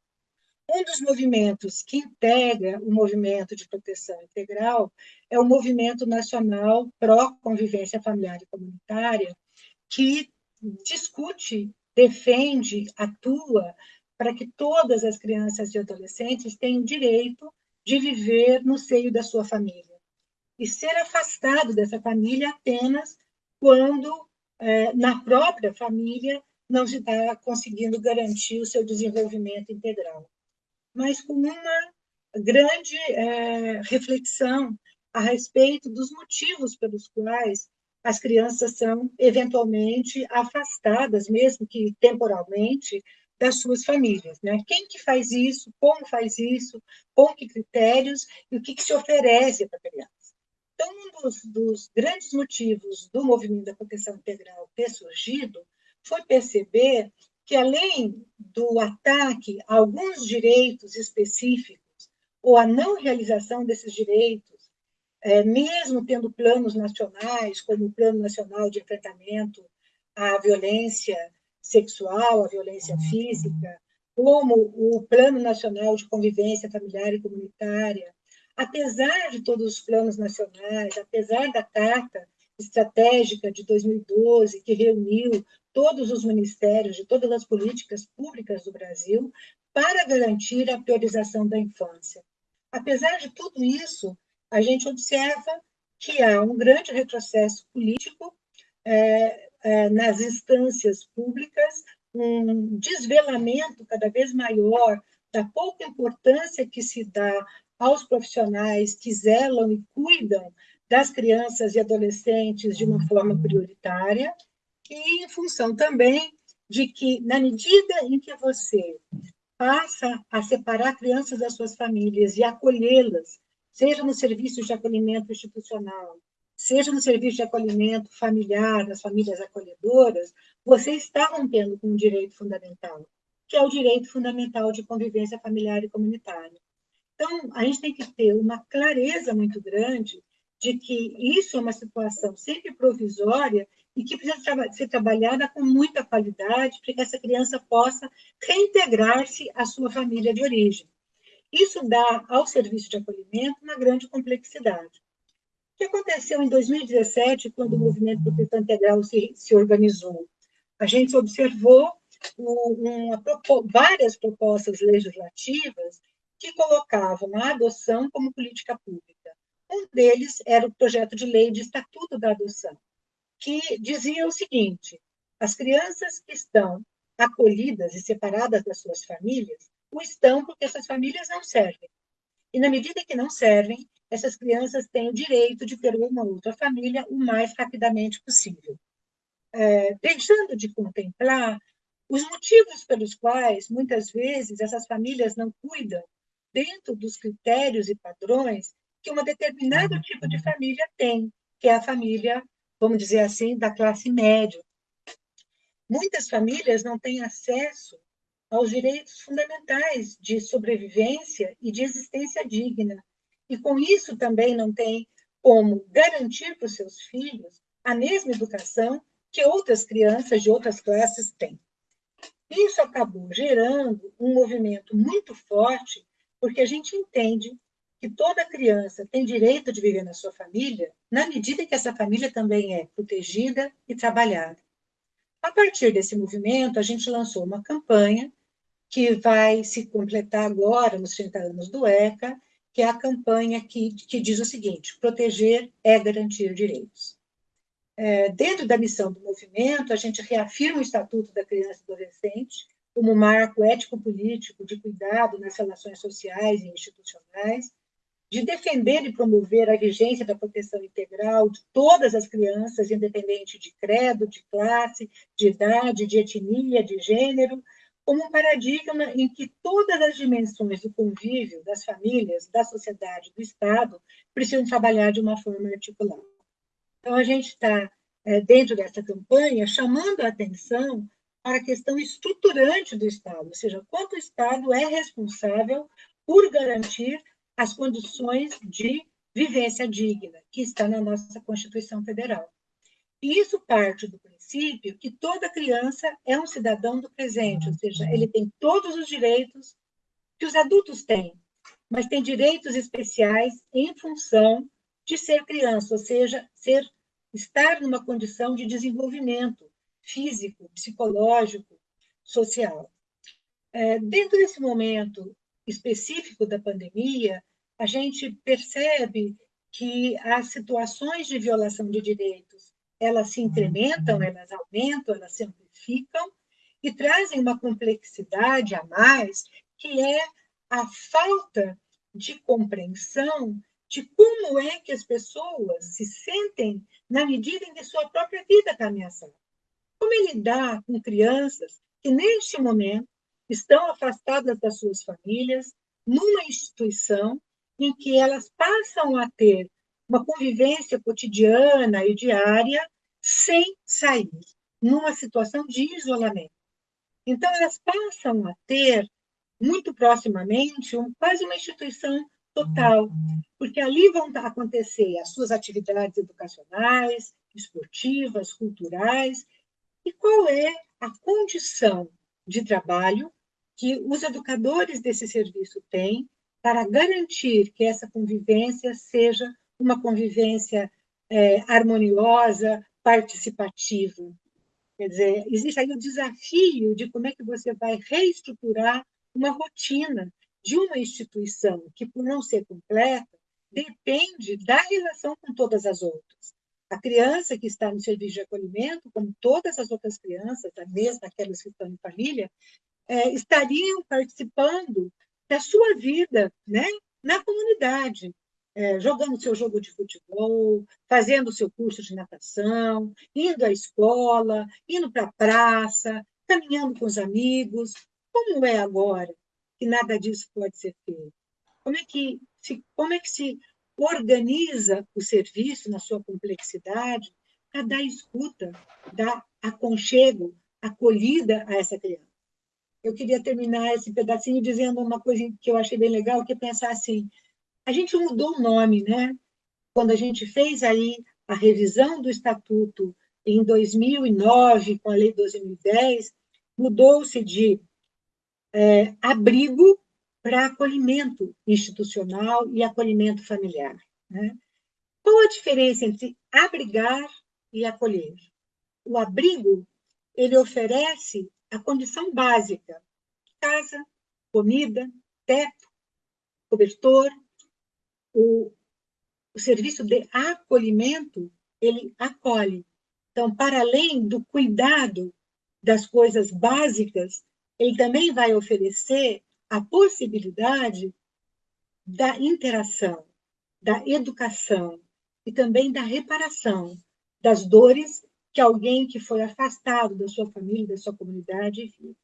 Um dos movimentos que integra o movimento de proteção integral é o Movimento Nacional Pró-Convivência Familiar e Comunitária, que discute, defende, atua para que todas as crianças e adolescentes tenham direito de viver no seio da sua família e ser afastado dessa família apenas quando, é, na própria família, não se está conseguindo garantir o seu desenvolvimento integral. Mas com uma grande é, reflexão a respeito dos motivos pelos quais as crianças são eventualmente afastadas, mesmo que temporalmente, das suas famílias. Né? Quem que faz isso? Como faz isso? Com que critérios? E o que, que se oferece para a criança? Então, um dos, dos grandes motivos do movimento da proteção integral ter surgido foi perceber que, além do ataque a alguns direitos específicos, ou a não realização desses direitos, é, mesmo tendo planos nacionais, como o Plano Nacional de Enfrentamento à Violência Sexual, à Violência Física, como o Plano Nacional de Convivência Familiar e Comunitária, apesar de todos os planos nacionais, apesar da Carta Estratégica de 2012, que reuniu todos os ministérios de todas as políticas públicas do Brasil para garantir a priorização da infância. Apesar de tudo isso, a gente observa que há um grande retrocesso político é, é, nas instâncias públicas, um desvelamento cada vez maior da pouca importância que se dá aos profissionais que zelam e cuidam das crianças e adolescentes de uma forma prioritária, e em função também de que, na medida em que você passa a separar crianças das suas famílias e acolhê-las, seja no serviço de acolhimento institucional, seja no serviço de acolhimento familiar, nas famílias acolhedoras, você está rompendo com um direito fundamental, que é o direito fundamental de convivência familiar e comunitária. Então, a gente tem que ter uma clareza muito grande de que isso é uma situação sempre provisória e que precisa ser trabalhada com muita qualidade para que essa criança possa reintegrar-se à sua família de origem. Isso dá ao serviço de acolhimento uma grande complexidade. O que aconteceu em 2017, quando o movimento proteção integral se, se organizou? A gente observou uma, várias propostas legislativas que colocavam a adoção como política pública. Um deles era o projeto de lei de Estatuto da Adoção, que dizia o seguinte: as crianças que estão acolhidas e separadas das suas famílias o estão porque essas famílias não servem. E na medida que não servem, essas crianças têm o direito de ter uma outra família o mais rapidamente possível. É, deixando de contemplar os motivos pelos quais, muitas vezes, essas famílias não cuidam dentro dos critérios e padrões que uma determinado uhum. tipo de família tem, que é a família, vamos dizer assim, da classe média. Muitas famílias não têm acesso aos direitos fundamentais de sobrevivência e de existência digna, e com isso também não têm como garantir para os seus filhos a mesma educação que outras crianças de outras classes têm. Isso acabou gerando um movimento muito forte, porque a gente entende que toda criança tem direito de viver na sua família, na medida que essa família também é protegida e trabalhada. A partir desse movimento, a gente lançou uma campanha que vai se completar agora, nos 30 anos do ECA, que é a campanha que, que diz o seguinte: proteger é garantir direitos. É, dentro da missão do movimento, a gente reafirma o Estatuto da Criança e Adolescente como marco ético-político de cuidado nas relações sociais e institucionais, de defender e promover a vigência da proteção integral de todas as crianças, independente de credo, de classe, de idade, de etnia, de gênero, como um paradigma em que todas as dimensões do convívio das famílias, da sociedade, do Estado, precisam trabalhar de uma forma articulada. Então, a gente está, é, dentro dessa campanha, chamando a atenção para a questão estruturante do Estado, ou seja, quanto o Estado é responsável por garantir as condições de vivência digna, que está na nossa Constituição Federal. E isso parte do princípio que toda criança é um cidadão do presente, ou seja, ele tem todos os direitos que os adultos têm, mas tem direitos especiais em função de ser criança, ou seja, ser estar numa condição de desenvolvimento físico, psicológico, social. É, dentro desse momento específico da pandemia, a gente percebe que as situações de violação de direitos elas se incrementam, elas aumentam, elas se amplificam e trazem uma complexidade a mais, que é a falta de compreensão de como é que as pessoas se sentem na medida em que sua própria vida está ameaçada. Como é lidar com crianças que, neste momento, estão afastadas das suas famílias, numa instituição em que elas passam a ter uma convivência cotidiana e diária sem sair, numa situação de isolamento. Então, elas passam a ter, muito proximamente, um, quase uma instituição total, porque ali vão acontecer as suas atividades educacionais, esportivas, culturais, e qual é a condição de trabalho que os educadores desse serviço têm para garantir que essa convivência seja uma convivência é, harmoniosa, participativa. Quer dizer, existe aí o desafio de como é que você vai reestruturar uma rotina de uma instituição que, por não ser completa, depende da relação com todas as outras. A criança que está no serviço de acolhimento, como todas as outras crianças, mesmo aquelas que estão em família, é, estariam participando da sua vida né, na comunidade, é, jogando seu jogo de futebol, fazendo seu curso de natação, indo à escola, indo para a praça, caminhando com os amigos. Como é agora que nada disso pode ser feito? Como é que se, como é que se organiza o serviço na sua complexidade para dar escuta, dar aconchego, acolhida a essa criança. Eu queria terminar esse pedacinho dizendo uma coisa que eu achei bem legal, que é pensar assim, a gente mudou o nome, né? Quando a gente fez aí a revisão do estatuto em 2009, com a lei 2010, mudou-se de é, abrigo para acolhimento institucional e acolhimento familiar. Né? Qual a diferença entre abrigar e acolher? O abrigo, ele oferece a condição básica, casa, comida, teto, cobertor. O, o serviço de acolhimento, ele acolhe. Então, para além do cuidado das coisas básicas, ele também vai oferecer a possibilidade da interação, da educação e também da reparação das dores que alguém que foi afastado da sua família, da sua comunidade, vive.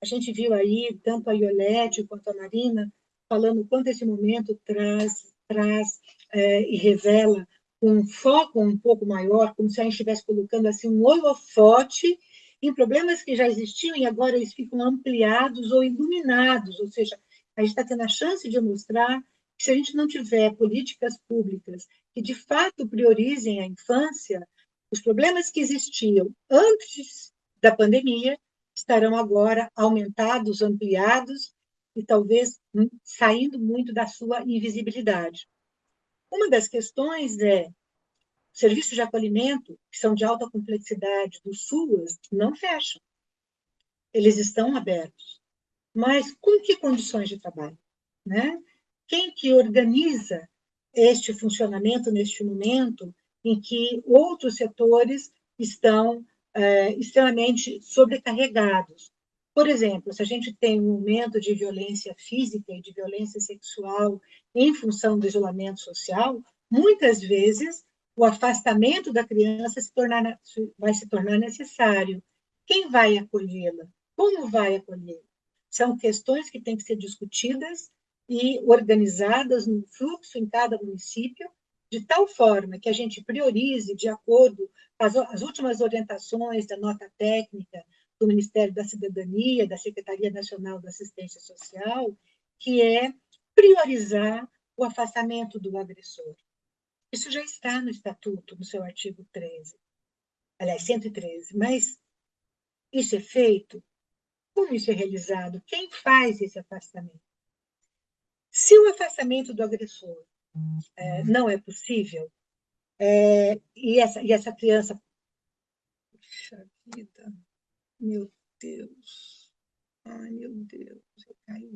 A gente viu aí tanto a Iolete quanto a Marina falando quanto esse momento traz, traz é, e revela um foco um pouco maior, como se a gente estivesse colocando assim um holofote em problemas que já existiam e agora eles ficam ampliados ou iluminados, ou seja, a gente está tendo a chance de mostrar que se a gente não tiver políticas públicas que de fato priorizem a infância, os problemas que existiam antes da pandemia estarão agora aumentados, ampliados e talvez hum, saindo muito da sua invisibilidade. Uma das questões é serviços de acolhimento, que são de alta complexidade, do SUAS, não fecham. Eles estão abertos. Mas com que condições de trabalho? Né? Quem que organiza este funcionamento neste momento em que outros setores estão é, extremamente sobrecarregados? Por exemplo, se a gente tem um momento de violência física e de violência sexual em função do isolamento social, muitas vezes o afastamento da criança se tornar, vai se tornar necessário. Quem vai acolhê-la? Como vai acolhê-la? São questões que têm que ser discutidas e organizadas no fluxo em cada município, de tal forma que a gente priorize, de acordo com as últimas orientações da nota técnica do Ministério da Cidadania, da Secretaria Nacional da Assistência Social, que é priorizar o afastamento do agressor. Isso já está no Estatuto, no seu artigo 13, aliás, 113, mas isso é feito? Como isso é realizado? Quem faz esse afastamento? Se o afastamento do agressor é, não é possível, é, e, essa, e essa criança. Puxa vida, meu Deus, ai meu Deus, eu caí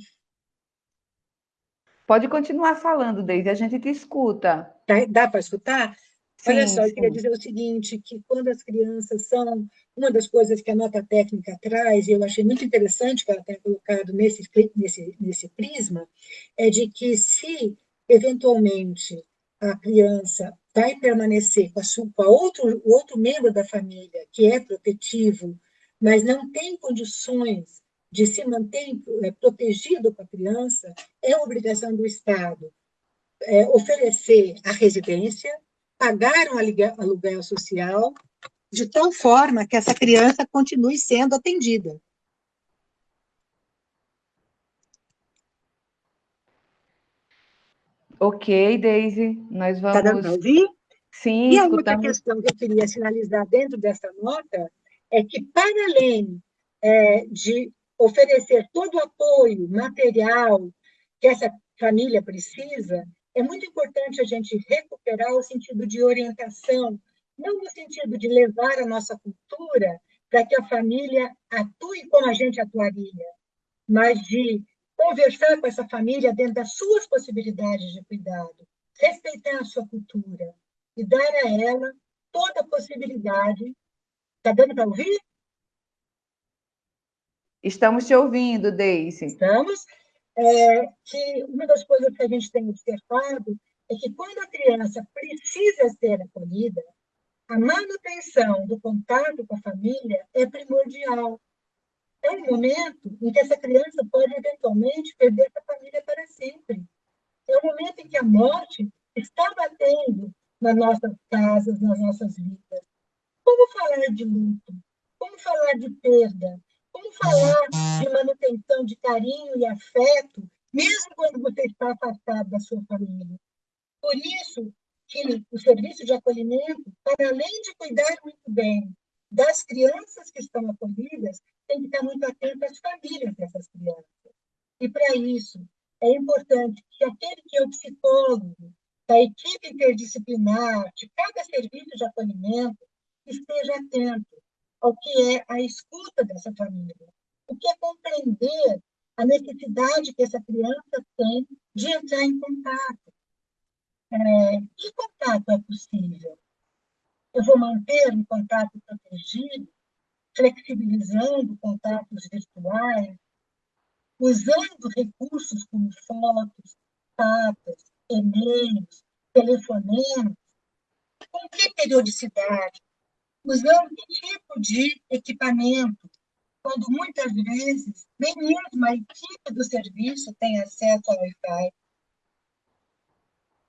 Pode continuar falando, Deise, a gente te escuta. Dá, dá para escutar? Sim, Olha só, eu queria dizer o seguinte, que quando as crianças são, uma das coisas que a nota técnica traz, e eu achei muito interessante que ela tenha colocado nesse, nesse, nesse prisma, é de que se, eventualmente, a criança vai permanecer com, a com a outro, o outro membro da família, que é protetivo, mas não tem condições de se manter é, protegido com a criança, é obrigação do Estado é, oferecer a residência, pagar um aluguel social, de tal forma que essa criança continue sendo atendida. Ok, Daisy, nós vamos... Está dando para ouvir? Sim, E a outra questão que eu queria sinalizar dentro dessa nota é que, para além é, de oferecer todo o apoio material que essa família precisa, é muito importante a gente recuperar o sentido de orientação, não no sentido de levar a nossa cultura para que a família atue como a gente atuaria, mas de conversar com essa família dentro das suas possibilidades de cuidado, respeitar a sua cultura e dar a ela toda a possibilidade. Está dando para ouvir? Estamos te ouvindo, Deise. Estamos. É, que uma das coisas que a gente tem observado é que quando a criança precisa ser acolhida, a manutenção do contato com a família é primordial. É um momento em que essa criança pode eventualmente perder a família para sempre. É um momento em que a morte está batendo nas nossas casas, nas nossas vidas. Como falar de luto? Como falar de perda? Como falar de manutenção de carinho e afeto, mesmo quando você está afastado da sua família? Por isso que o serviço de acolhimento, para além de cuidar muito bem das crianças que estão acolhidas, tem que estar muito atento às famílias dessas crianças. E, para isso, é importante que aquele que é o psicólogo, da equipe interdisciplinar, de cada serviço de acolhimento, esteja atento ao que é a escuta dessa família, o que é compreender a necessidade que essa criança tem de entrar em contato. É, que contato é possível? Eu vou manter um contato protegido, flexibilizando contatos virtuais, usando recursos como fotos, papas, e-mails, telefonemas, com que periodicidade, usando que tipo de equipamento, quando muitas vezes nem mesmo a equipe do serviço tem acesso ao Wi-Fi.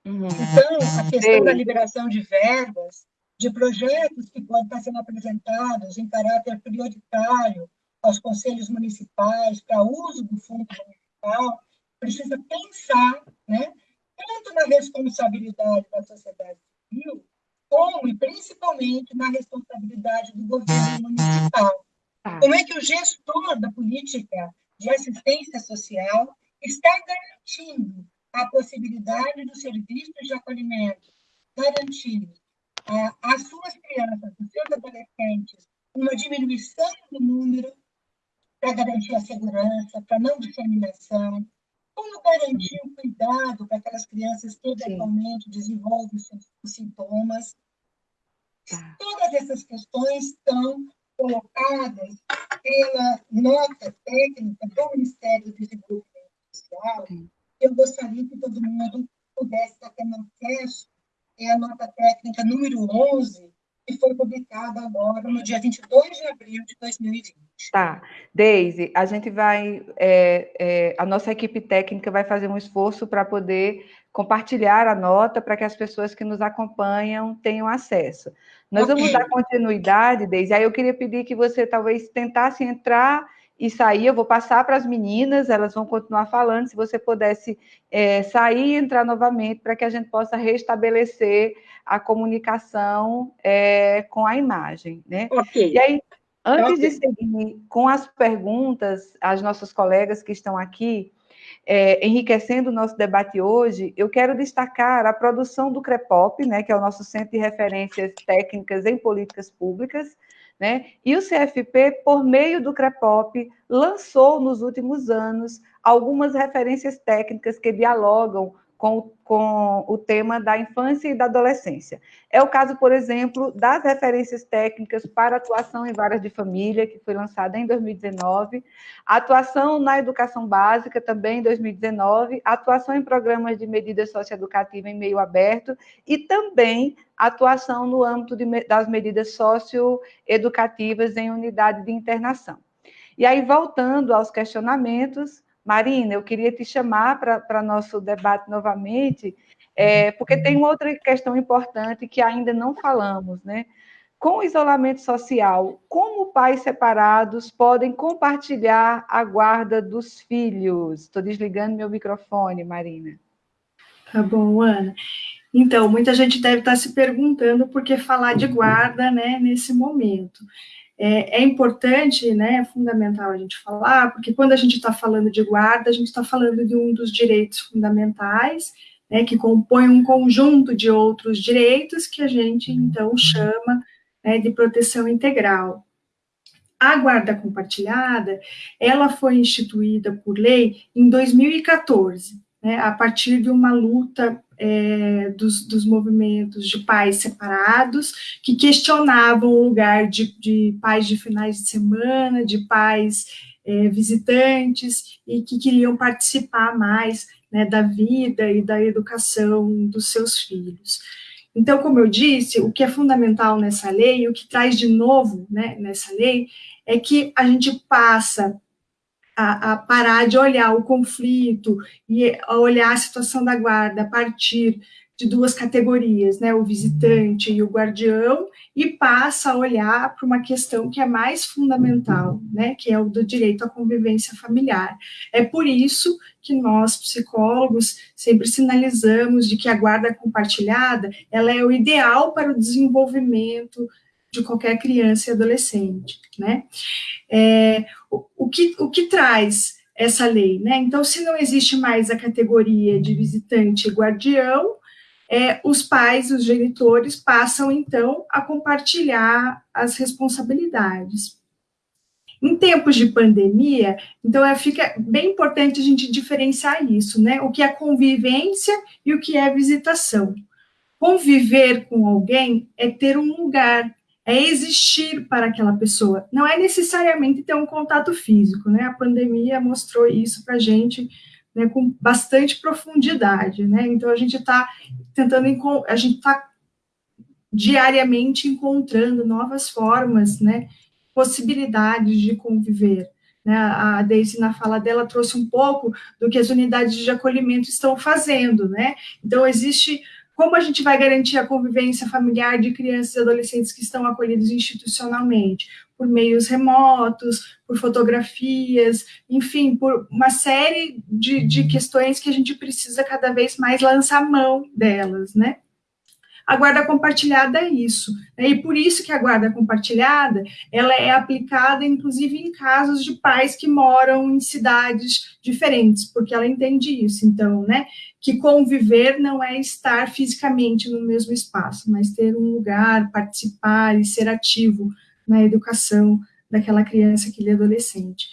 Uhum. Então, a questão da liberação de verbas, de projetos que podem estar sendo apresentados em caráter prioritário aos conselhos municipais para uso do fundo municipal, precisa pensar, né, tanto na responsabilidade da sociedade civil, como e principalmente na responsabilidade do governo municipal. Tá. Como é que o gestor da política de assistência social está garantindo a possibilidade dos serviços de acolhimento, garantindo às suas crianças, aos seus adolescentes, uma diminuição do número para garantir a segurança, para não disseminação, como garantir o cuidado para aquelas crianças que eventualmente desenvolvem os sintomas. Tá. Todas essas questões estão colocadas pela nota técnica do Ministério do Desenvolvimento Social. Eu gostaria que todo mundo pudesse estar tendo acesso. É a nota técnica número 11, que foi publicada agora no dia 22 de abril de 2020. Tá. Deise, a gente vai, é, é, a nossa equipe técnica vai fazer um esforço para poder compartilhar a nota para que as pessoas que nos acompanham tenham acesso. Nós okay. vamos dar continuidade, Deise, aí eu queria pedir que você talvez tentasse entrar e sair, eu vou passar para as meninas, elas vão continuar falando, se você pudesse é, sair e entrar novamente para que a gente possa restabelecer a comunicação é, com a imagem, né? Ok. E aí, antes okay. de seguir com as perguntas às nossas colegas que estão aqui, é, enriquecendo o nosso debate hoje, eu quero destacar a produção do CREPOP, né, que é o nosso Centro de Referências Técnicas em Políticas Públicas, né? E o CFP, por meio do CREPOP, lançou nos últimos anos algumas referências técnicas que dialogam com, com o tema da infância e da adolescência. É o caso, por exemplo, das referências técnicas para atuação em varas de família, que foi lançada em 2019, a atuação na educação básica, também em 2019, a atuação em programas de medida socioeducativa em meio aberto e também atuação no âmbito de, das medidas socioeducativas em unidade de internação. E aí, voltando aos questionamentos, Marina, eu queria te chamar para nosso debate novamente, é, porque tem uma outra questão importante que ainda não falamos, né? Com o isolamento social, como pais separados podem compartilhar a guarda dos filhos? Estou desligando meu microfone, Marina. Tá bom, Ana. Então, muita gente deve estar se perguntando por que falar de guarda, né, nesse momento. É, é, importante, né, é fundamental a gente falar, porque quando a gente está falando de guarda, a gente está falando de um dos direitos fundamentais, né, que compõe um conjunto de outros direitos que a gente, então, chama né, de proteção integral. A guarda compartilhada, ela foi instituída por lei em 2014, né, a partir de uma luta é, dos, dos, movimentos de pais separados, que questionavam o lugar de, de pais de finais de semana, de pais é, visitantes, e que queriam participar mais né, da vida e da educação dos seus filhos. Então, como eu disse, o que é fundamental nessa lei, o que traz de novo né, nessa lei, é que a gente passa a, a, parar de olhar o conflito e a olhar a situação da guarda a partir de duas categorias, né, o visitante e o guardião, e passa a olhar para uma questão que é mais fundamental, né, que é o do direito à convivência familiar. É por isso que nós, psicólogos, sempre sinalizamos de que a guarda compartilhada, ela é o ideal para o desenvolvimento de qualquer criança e adolescente, né. É, o, o, que, o que traz essa lei, né? Então, se não existe mais a categoria de visitante e guardião, é, os pais, os genitores, passam então a compartilhar as responsabilidades. Em tempos de pandemia, então é, fica bem importante a gente diferenciar isso, né? O que é convivência e o que é visitação. Conviver com alguém é ter um lugar, é existir para aquela pessoa. Não é necessariamente ter um contato físico, né? A pandemia mostrou isso para a gente né, com bastante profundidade, né? Então a gente está tentando, a gente está diariamente encontrando novas formas, né, possibilidades de conviver. Né? A Daisy, na fala dela, trouxe um pouco do que as unidades de acolhimento estão fazendo, né? Então, existe como a gente vai garantir a convivência familiar de crianças e adolescentes que estão acolhidos institucionalmente? Por meios remotos, por fotografias, enfim, por uma série de, de questões que a gente precisa cada vez mais lançar mão delas, né? A guarda compartilhada é isso, né? e por isso que a guarda compartilhada, ela é aplicada, inclusive, em casos de pais que moram em cidades diferentes, porque ela entende isso, então, né, que conviver não é estar fisicamente no mesmo espaço, mas ter um lugar, participar e ser ativo na educação daquela criança, aquele adolescente.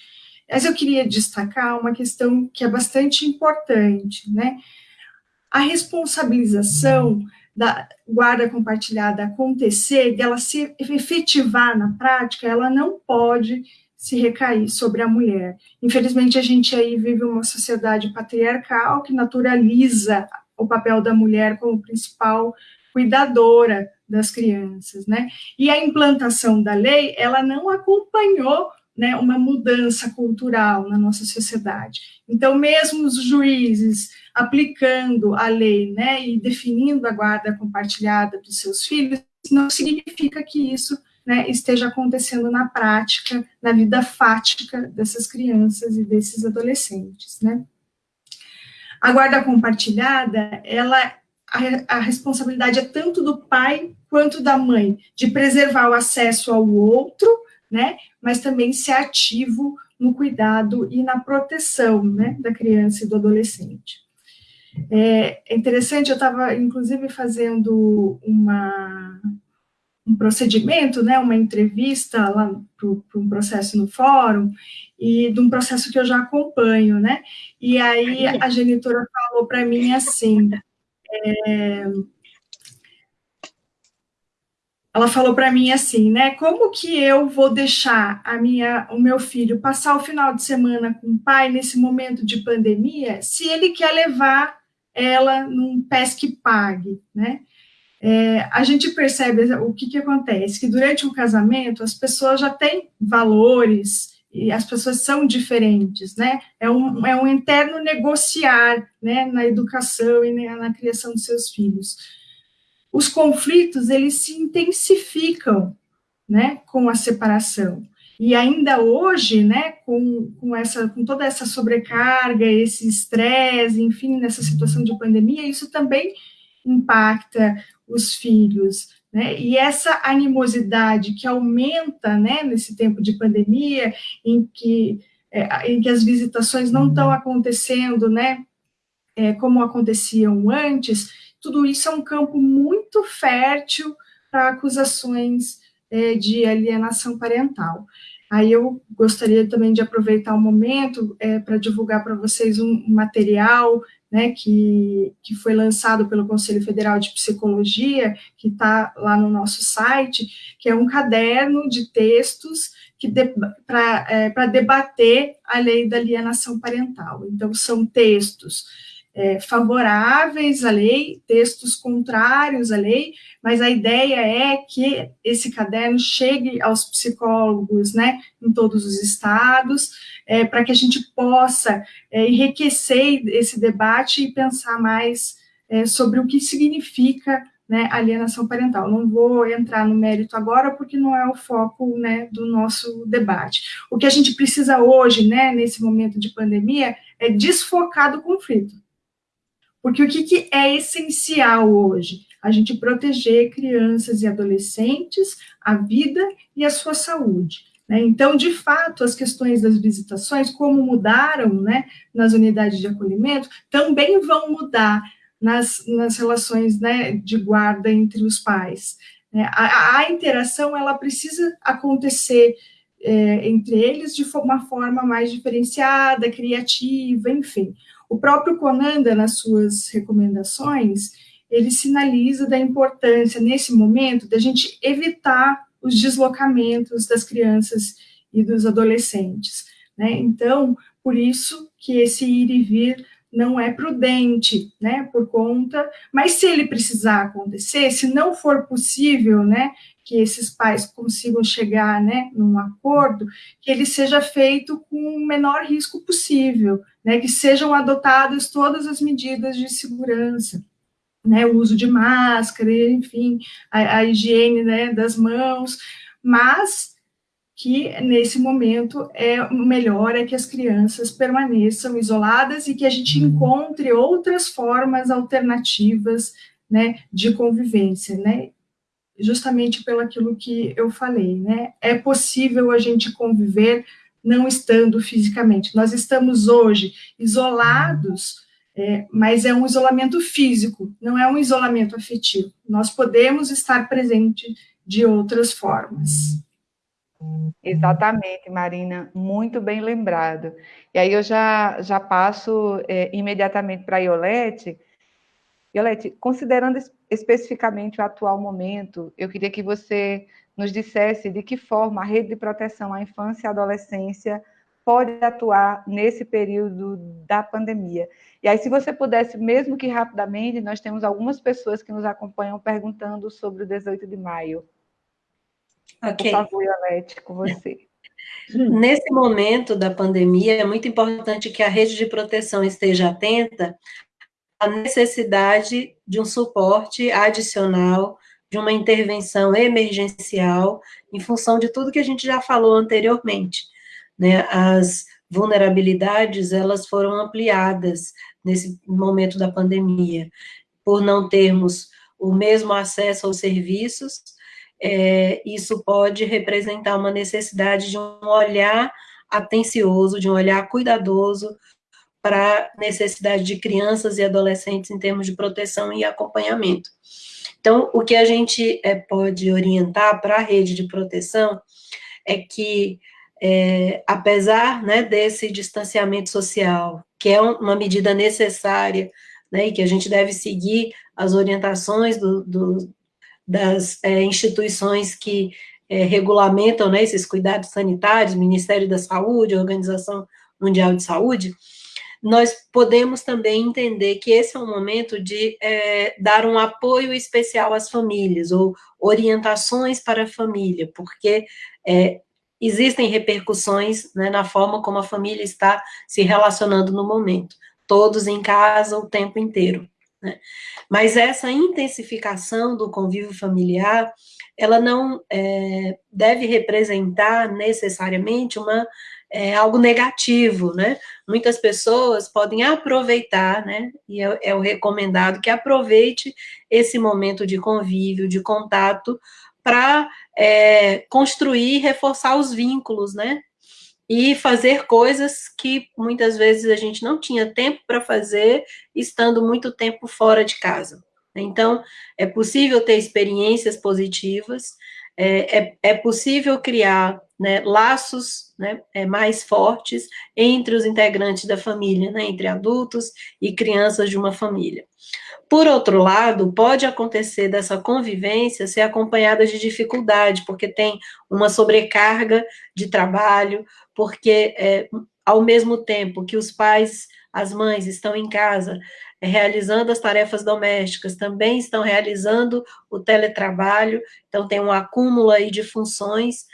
Mas eu queria destacar uma questão que é bastante importante, né, a responsabilização da guarda compartilhada acontecer, dela se efetivar na prática, ela não pode se recair sobre a mulher. Infelizmente, a gente aí vive uma sociedade patriarcal que naturaliza o papel da mulher como principal cuidadora das crianças, né? E a implantação da lei, ela não acompanhou né, uma mudança cultural na nossa sociedade. Então, mesmo os juízes aplicando a lei né, e definindo a guarda compartilhada dos seus filhos, não significa que isso né, esteja acontecendo na prática, na vida fática dessas crianças e desses adolescentes. Né. A guarda compartilhada, ela, a, a responsabilidade é tanto do pai quanto da mãe, de preservar o acesso ao outro, né, mas também ser ativo no cuidado e na proteção, né, da criança e do adolescente. É, é interessante, eu estava, inclusive, fazendo uma, um procedimento, né, uma entrevista lá para um processo no fórum, e de um processo que eu já acompanho, né, e aí a genitora falou para mim assim, é, ela falou para mim assim, né? Como que eu vou deixar a minha, o meu filho passar o final de semana com o pai nesse momento de pandemia, se ele quer levar ela num pesque pague, né? É, a gente percebe o que, que acontece, que durante um casamento as pessoas já têm valores e as pessoas são diferentes, né? É um, é um interno negociar, né, na educação e na, criação dos seus filhos. Os conflitos, eles se intensificam, né, com a separação. E ainda hoje, né, com, com, essa, com toda essa sobrecarga, esse estresse, enfim, nessa situação de pandemia, isso também impacta os filhos, né? E essa animosidade que aumenta, né, nesse tempo de pandemia, em que, é, em que as visitações não estão acontecendo, né, é, como aconteciam antes, tudo isso é um campo muito fértil para acusações é, de alienação parental. Aí eu gostaria também de aproveitar o momento é, para divulgar para vocês um material né, que, que foi lançado pelo Conselho Federal de Psicologia, que está lá no nosso site, que é um caderno de textos de, para é, debater a lei da alienação parental. Então, são textos é, favoráveis à lei, textos contrários à lei, mas a ideia é que esse caderno chegue aos psicólogos, né, em todos os estados, é, para que a gente possa é, enriquecer esse debate e pensar mais é, sobre o que significa né, alienação parental. Não vou entrar no mérito agora, porque não é o foco né, do nosso debate. O que a gente precisa hoje, né, nesse momento de pandemia, é desfocar do conflito. Porque o que, que é essencial hoje? A gente proteger crianças e adolescentes, a vida e a sua saúde. Né? Então, de fato, as questões das visitações, como mudaram né, nas unidades de acolhimento, também vão mudar nas, nas relações né, de guarda entre os pais. Né? A, a, interação ela precisa acontecer é, entre eles de uma forma mais diferenciada, criativa, enfim. O próprio Conanda, nas suas recomendações, ele sinaliza da importância, nesse momento, da gente evitar os deslocamentos das crianças e dos adolescentes. Né? Então, por isso que esse ir e vir não é prudente, né, por conta, mas se ele precisar acontecer, se não for possível, né, que esses pais consigam chegar, né, num acordo, que ele seja feito com o menor risco possível, né, que sejam adotadas todas as medidas de segurança, né, o uso de máscara, enfim, a, a higiene, né, das mãos, mas que nesse momento é melhor é que as crianças permaneçam isoladas e que a gente uhum. encontre outras formas alternativas, né, de convivência, né, justamente pelo aquilo que eu falei, né, é possível a gente conviver não estando fisicamente. Nós estamos hoje isolados, é, mas é um isolamento físico, não é um isolamento afetivo. Nós podemos estar presente de outras formas. Exatamente, Marina, muito bem lembrado. E aí eu já, já passo é, imediatamente para a Iolete. Iolete, considerando especificamente o atual momento, eu queria que você nos dissesse de que forma a rede de proteção à infância e adolescência pode atuar nesse período da pandemia. E aí, se você pudesse, mesmo que rapidamente, nós temos algumas pessoas que nos acompanham perguntando sobre o 18 de maio. Ok. Por favor, Iolete, com você. Nesse momento da pandemia, é muito importante que a rede de proteção esteja atenta à necessidade de um suporte adicional, de uma intervenção emergencial, em função de tudo que a gente já falou anteriormente. Né? As vulnerabilidades, elas foram ampliadas nesse momento da pandemia, por não termos o mesmo acesso aos serviços, é, isso pode representar uma necessidade de um olhar atencioso, de um olhar cuidadoso para necessidade de crianças e adolescentes em termos de proteção e acompanhamento. Então, o que a gente é, pode orientar para a rede de proteção é que, é, apesar né, desse distanciamento social, que é uma medida necessária, né, e que a gente deve seguir as orientações do, do, das é, instituições que regulamentam né, esses cuidados sanitários, Ministério da Saúde, Organização Mundial de Saúde, nós podemos também entender que esse é um momento de é, dar um apoio especial às famílias, ou orientações para a família, porque é, existem repercussões né, na forma como a família está se relacionando no momento, todos em casa o tempo inteiro. Né? Mas essa intensificação do convívio familiar, ela não é, deve representar necessariamente uma, é, algo negativo, né? Muitas pessoas podem aproveitar, né? E é, é o recomendado que aproveite esse momento de convívio, de contato, para é, construir e reforçar os vínculos, né? e fazer coisas que muitas vezes a gente não tinha tempo para fazer, estando muito tempo fora de casa. Então, é possível ter experiências positivas, é, é, é possível criar né, laços né, é, mais fortes entre os integrantes da família, né, entre adultos e crianças de uma família. Por outro lado, pode acontecer dessa convivência ser acompanhada de dificuldade, porque tem uma sobrecarga de trabalho, porque é, ao mesmo tempo que os pais, as mães estão em casa é, realizando as tarefas domésticas, também estão realizando o teletrabalho, então tem um acúmulo aí de funções,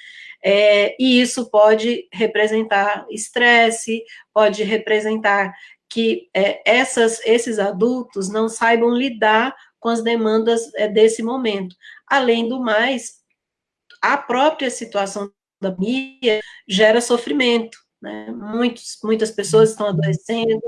é, e isso pode representar estresse, pode representar que é, essas, esses adultos não saibam lidar com as demandas é, desse momento. Além do mais, a própria situação da pandemia gera sofrimento. Né? Muitos, muitas pessoas estão adoecendo,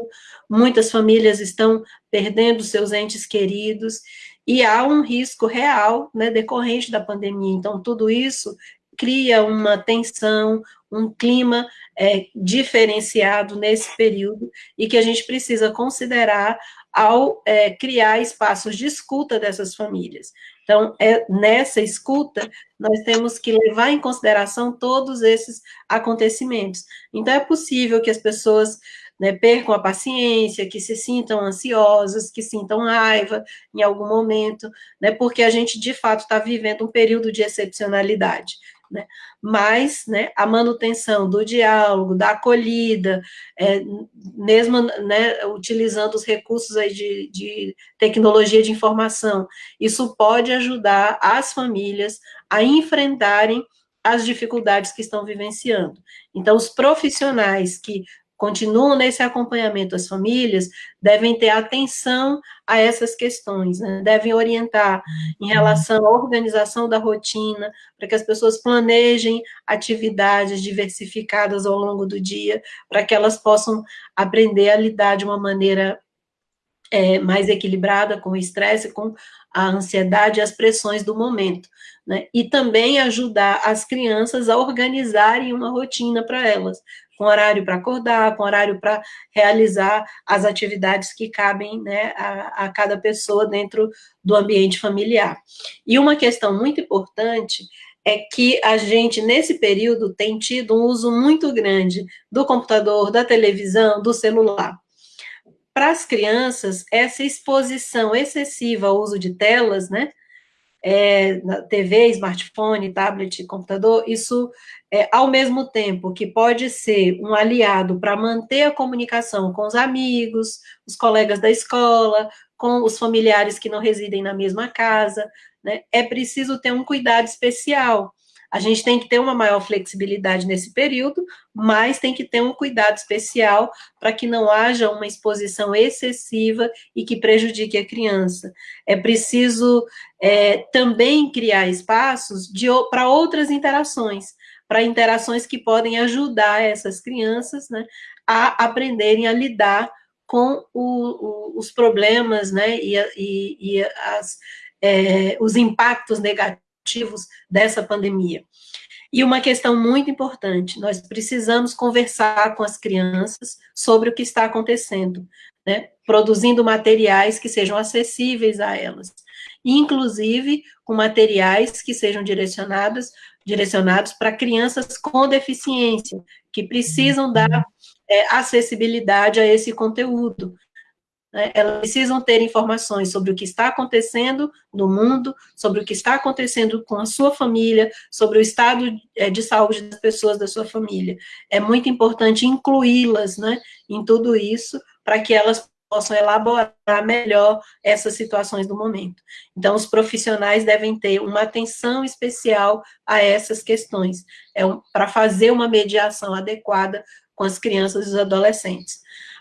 muitas famílias estão perdendo seus entes queridos, e há um risco real né, decorrente da pandemia. Então, tudo isso cria uma tensão, um clima é, diferenciado nesse período e que a gente precisa considerar ao é, criar espaços de escuta dessas famílias. Então, é, nessa escuta, nós temos que levar em consideração todos esses acontecimentos. Então, é possível que as pessoas né, percam a paciência, que se sintam ansiosas, que sintam raiva em algum momento, né, porque a gente, de fato, está vivendo um período de excepcionalidade né? Mas, né, a manutenção do diálogo, da acolhida, é, mesmo, né, utilizando os recursos aí de, de tecnologia de informação, isso pode ajudar as famílias a enfrentarem as dificuldades que estão vivenciando. Então, os profissionais que continuam nesse acompanhamento às famílias, devem ter atenção a essas questões, né? devem orientar em relação à organização da rotina, para que as pessoas planejem atividades diversificadas ao longo do dia, para que elas possam aprender a lidar de uma maneira é, mais equilibrada com o estresse, com a ansiedade e as pressões do momento. Né? E também ajudar as crianças a organizarem uma rotina para elas, com horário para acordar, com horário para realizar as atividades que cabem né, a, a cada pessoa dentro do ambiente familiar. E uma questão muito importante é que a gente, nesse período, tem tido um uso muito grande do computador, da televisão, do celular. Para as crianças, essa exposição excessiva ao uso de telas, né, é, TV, smartphone, tablet, computador, isso, é, ao mesmo tempo que pode ser um aliado para manter a comunicação com os amigos, os colegas da escola, com os familiares que não residem na mesma casa, né, é preciso ter um cuidado especial, a gente tem que ter uma maior flexibilidade nesse período, mas tem que ter um cuidado especial para que não haja uma exposição excessiva e que prejudique a criança. É preciso é, também criar espaços para outras interações, para interações que podem ajudar essas crianças né, a aprenderem a lidar com o, o, os problemas né, e, e, e as, é, os impactos negativos dessa pandemia. E uma questão muito importante, nós precisamos conversar com as crianças sobre o que está acontecendo, né? produzindo materiais que sejam acessíveis a elas, inclusive com materiais que sejam direcionados, direcionados para crianças com deficiência, que precisam dar é, acessibilidade a esse conteúdo, né, elas precisam ter informações sobre o que está acontecendo no mundo, sobre o que está acontecendo com a sua família, sobre o estado é, de saúde das pessoas da sua família. É muito importante incluí-las né, em tudo isso, para que elas possam elaborar melhor essas situações do momento. Então, os profissionais devem ter uma atenção especial a essas questões, é um, para fazer uma mediação adequada com as crianças e os adolescentes.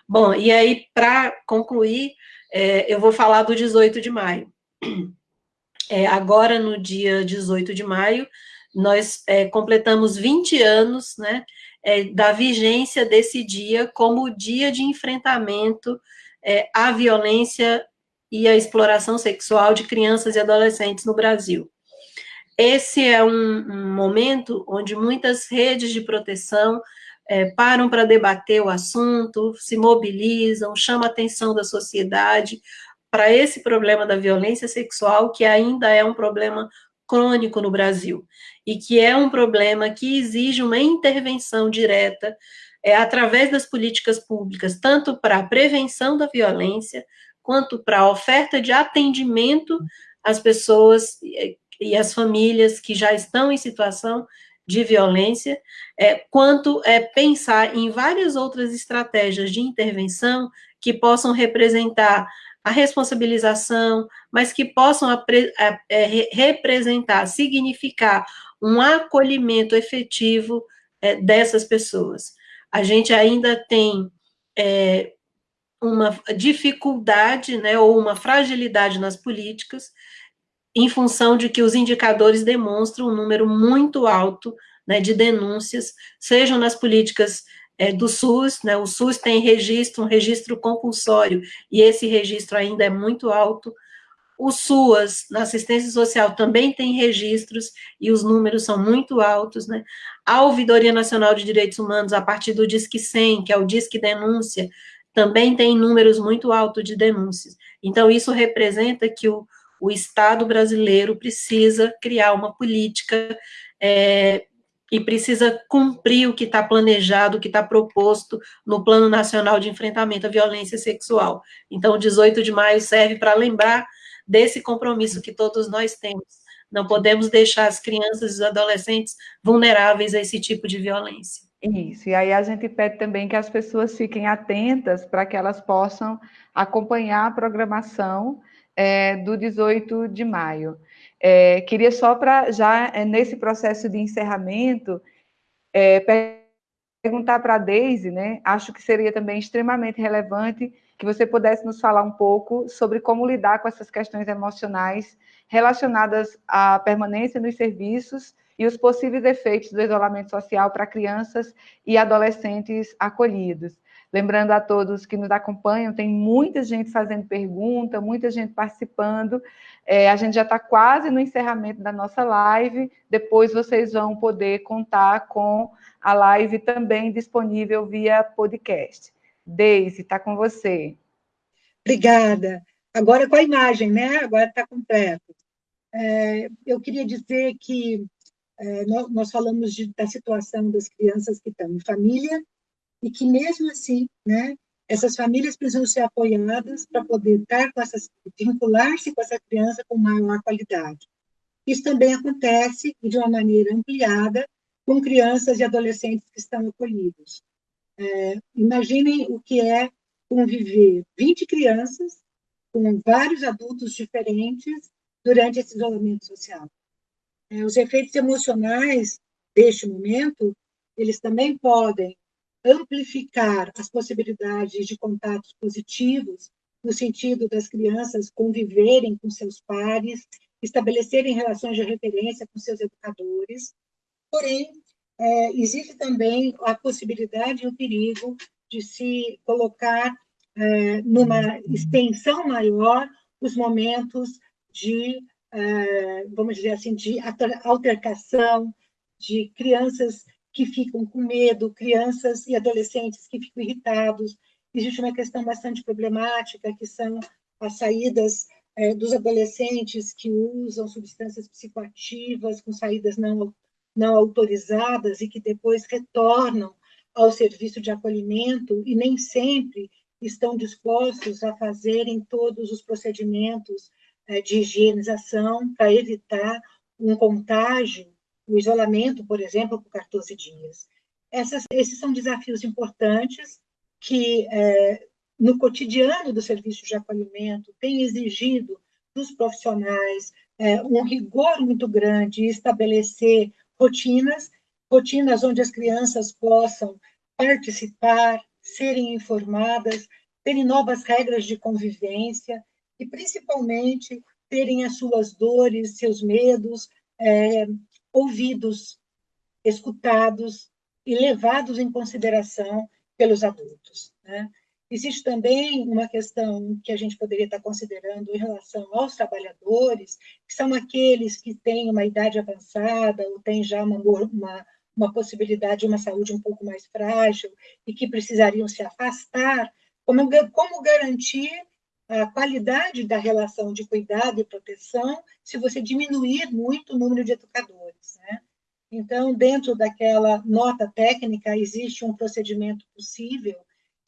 Bom, e aí, para concluir, é, eu vou falar do 18 de maio. É, agora, no dia 18 de maio, nós é, completamos 20 anos né, é, da vigência desse dia como dia de enfrentamento é, à violência e à exploração sexual de crianças e adolescentes no Brasil. Esse é um, um momento onde muitas redes de proteção é, param para debater o assunto, se mobilizam, chamam a atenção da sociedade para esse problema da violência sexual, que ainda é um problema crônico no Brasil, e que é um problema que exige uma intervenção direta é, através das políticas públicas, tanto para a prevenção da violência, quanto para a oferta de atendimento às pessoas e às famílias que já estão em situação de violência, é, quanto é, pensar em várias outras estratégias de intervenção que possam representar a responsabilização, mas que possam é, representar, significar um acolhimento efetivo é, dessas pessoas. A gente ainda tem é, uma dificuldade, né, ou uma fragilidade nas políticas, em função de que os indicadores demonstram um número muito alto né, de denúncias, sejam nas políticas é, do SUS, né, o SUS tem registro, um registro compulsório, e esse registro ainda é muito alto, o SUAS, na assistência social, também tem registros, e os números são muito altos, né, a Ouvidoria Nacional de Direitos Humanos, a partir do Disque 100, que é o Disque Denúncia, também tem números muito altos de denúncias. Então, isso representa que o, o Estado brasileiro precisa criar uma política é, e precisa cumprir o que está planejado, o que está proposto no Plano Nacional de Enfrentamento à Violência Sexual. Então, o 18 de maio serve para lembrar desse compromisso que todos nós temos. Não podemos deixar as crianças e os adolescentes vulneráveis a esse tipo de violência. Isso, e aí a gente pede também que as pessoas fiquem atentas para que elas possam acompanhar a programação é, do 18 de maio. É, queria só para, já é, nesse processo de encerramento, é, perguntar para a Deise, né, acho que seria também extremamente relevante que você pudesse nos falar um pouco sobre como lidar com essas questões emocionais relacionadas à permanência nos serviços e os possíveis efeitos do isolamento social para crianças e adolescentes acolhidos. Lembrando a todos que nos acompanham, tem muita gente fazendo pergunta, muita gente participando. É, a gente já está quase no encerramento da nossa live. Depois vocês vão poder contar com a live também disponível via podcast. Deise, está com você. Obrigada. Agora com a imagem, né? Agora está completo. É, eu queria dizer que é, nós, nós, falamos de, da situação das crianças que estão em família e que mesmo assim, né, essas famílias precisam ser apoiadas para poder estar com essas, vincular-se com essa criança com maior qualidade. Isso também acontece de uma maneira ampliada com crianças e adolescentes que estão acolhidos. É, imaginem o que é conviver 20 crianças com vários adultos diferentes durante esse isolamento social. É, os efeitos emocionais deste momento, eles também podem amplificar as possibilidades de contatos positivos, no sentido das crianças conviverem com seus pares, estabelecerem relações de referência com seus educadores. Porém, é, existe também a possibilidade e o perigo de se colocar é, numa extensão maior os momentos de é, vamos dizer assim, de altercação, de crianças que ficam com medo, crianças e adolescentes que ficam irritados. Existe uma questão bastante problemática, que são as saídas é, dos adolescentes que usam substâncias psicoativas com saídas não, não autorizadas e que depois retornam ao serviço de acolhimento e nem sempre estão dispostos a fazerem todos os procedimentos é, de higienização para evitar um contágio, o isolamento, por exemplo, por 14 dias. Essas, esses são desafios importantes que, é, no cotidiano do serviço de acolhimento, tem exigido dos profissionais é, um rigor muito grande e estabelecer rotinas, rotinas onde as crianças possam participar, serem informadas, terem novas regras de convivência, e principalmente terem as suas dores, seus medos é, ouvidos, escutados e levados em consideração pelos adultos. Né? Existe também uma questão que a gente poderia estar considerando em relação aos trabalhadores, que são aqueles que têm uma idade avançada ou têm já uma, uma, uma possibilidade de uma saúde um pouco mais frágil e que precisariam se afastar. Como, como garantir a qualidade da relação de cuidado e proteção se você diminuir muito o número de educadores. Né? Então, dentro daquela nota técnica, existe um procedimento possível,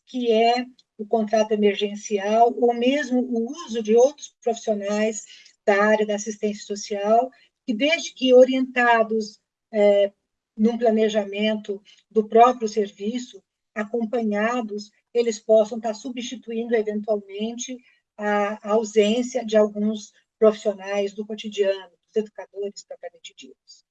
que é o contrato emergencial, ou mesmo o uso de outros profissionais da área da assistência social, que, desde que orientados é, num planejamento do próprio serviço, acompanhados, eles possam estar substituindo, eventualmente, a, ausência de alguns profissionais do cotidiano, dos educadores propriamente ditos.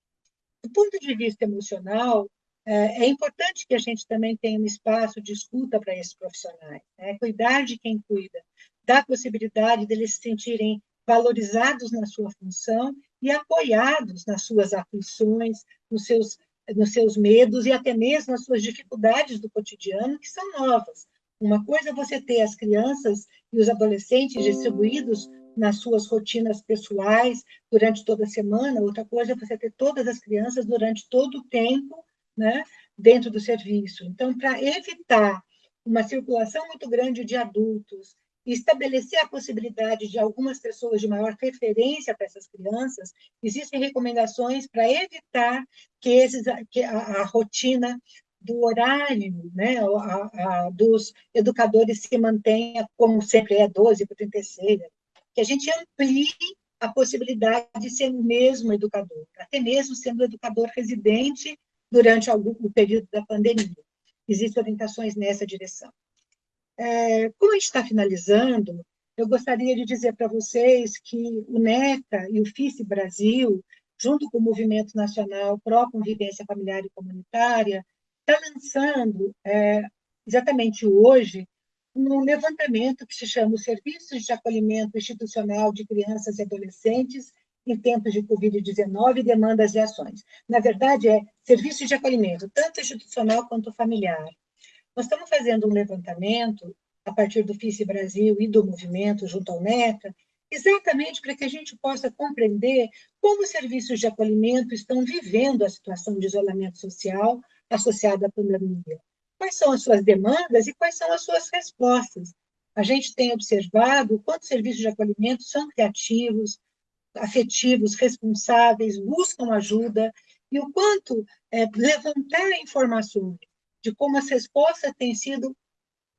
Do ponto de vista emocional, é, é importante que a gente também tenha um espaço de escuta para esses profissionais, né? cuidar de quem cuida, dar possibilidade deles se sentirem valorizados na sua função e apoiados nas suas aflições, nos seus, nos seus medos e até mesmo nas suas dificuldades do cotidiano, que são novas. Uma coisa é você ter as crianças e os adolescentes distribuídos nas suas rotinas pessoais durante toda a semana, outra coisa é você ter todas as crianças durante todo o tempo né, dentro do serviço. Então, para evitar uma circulação muito grande de adultos estabelecer a possibilidade de algumas pessoas de maior referência para essas crianças, existem recomendações para evitar que, esses, que a, a rotina do horário né, a, a, dos educadores se mantenha como sempre é, 12 para 36, que a gente amplie a possibilidade de ser o mesmo educador, até mesmo sendo educador residente durante algum, o período da pandemia. Existem orientações nessa direção. É, como a gente está finalizando, eu gostaria de dizer para vocês que o NECA e o FICE Brasil, junto com o Movimento Nacional Pró Convivência Familiar e Comunitária, está lançando, é, exatamente hoje, um levantamento que se chama os Serviços de Acolhimento Institucional de Crianças e Adolescentes em tempos de Covid-19, demandas e ações. Na verdade, é serviço de acolhimento, tanto institucional quanto familiar. Nós estamos fazendo um levantamento, a partir do FICE Brasil e do movimento junto ao NECA, exatamente para que a gente possa compreender como os serviços de acolhimento estão vivendo a situação de isolamento social associada à pandemia. Quais são as suas demandas e quais são as suas respostas? A gente tem observado quantos serviços de acolhimento são criativos, afetivos, responsáveis, buscam ajuda, e o quanto é, levantar informações de como as respostas têm sido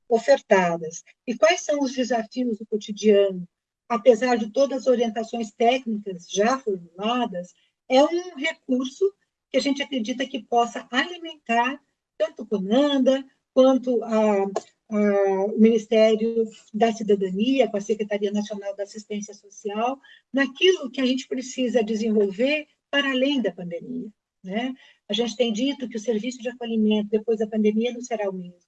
ofertadas e quais são os desafios do cotidiano, apesar de todas as orientações técnicas já formuladas, é um recurso que a gente acredita que possa alimentar tanto o CONANDA quanto a, o Ministério da Cidadania, com a Secretaria Nacional da Assistência Social, naquilo que a gente precisa desenvolver para além da pandemia. Né? A gente tem dito que o serviço de acolhimento depois da pandemia não será o mesmo.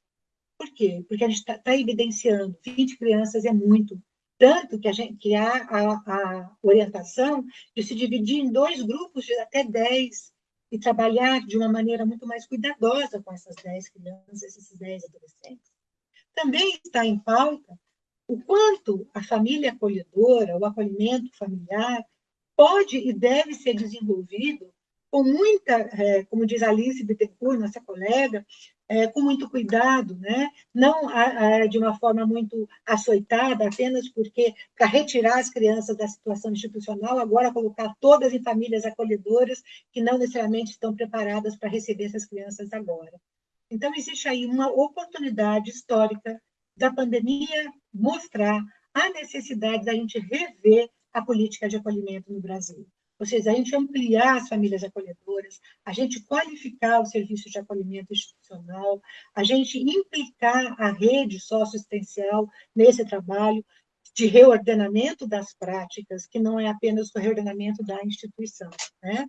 Por quê? Porque a gente está tá evidenciando 20 crianças é muito, tanto que, a gente, que há a, a orientação de se dividir em dois grupos de até 10 e trabalhar de uma maneira muito mais cuidadosa com essas 10 crianças, esses 10 adolescentes. Também está em pauta o quanto a família acolhedora, o acolhimento familiar, pode e deve ser desenvolvido com muita, é, como diz Alice Bittencourt, nossa colega, é, com muito cuidado, né? não a, a, de uma forma muito açoitada, apenas porque, para retirar as crianças da situação institucional, agora colocar todas em famílias acolhedoras que não necessariamente estão preparadas para receber essas crianças agora. Então, existe aí uma oportunidade histórica da pandemia mostrar a necessidade da gente rever a política de acolhimento no Brasil. Ou seja, a gente ampliar as famílias acolhedoras, a gente qualificar o serviço de acolhimento institucional, a gente implicar a rede socioassistencial nesse trabalho de reordenamento das práticas, que não é apenas o reordenamento da instituição. Né?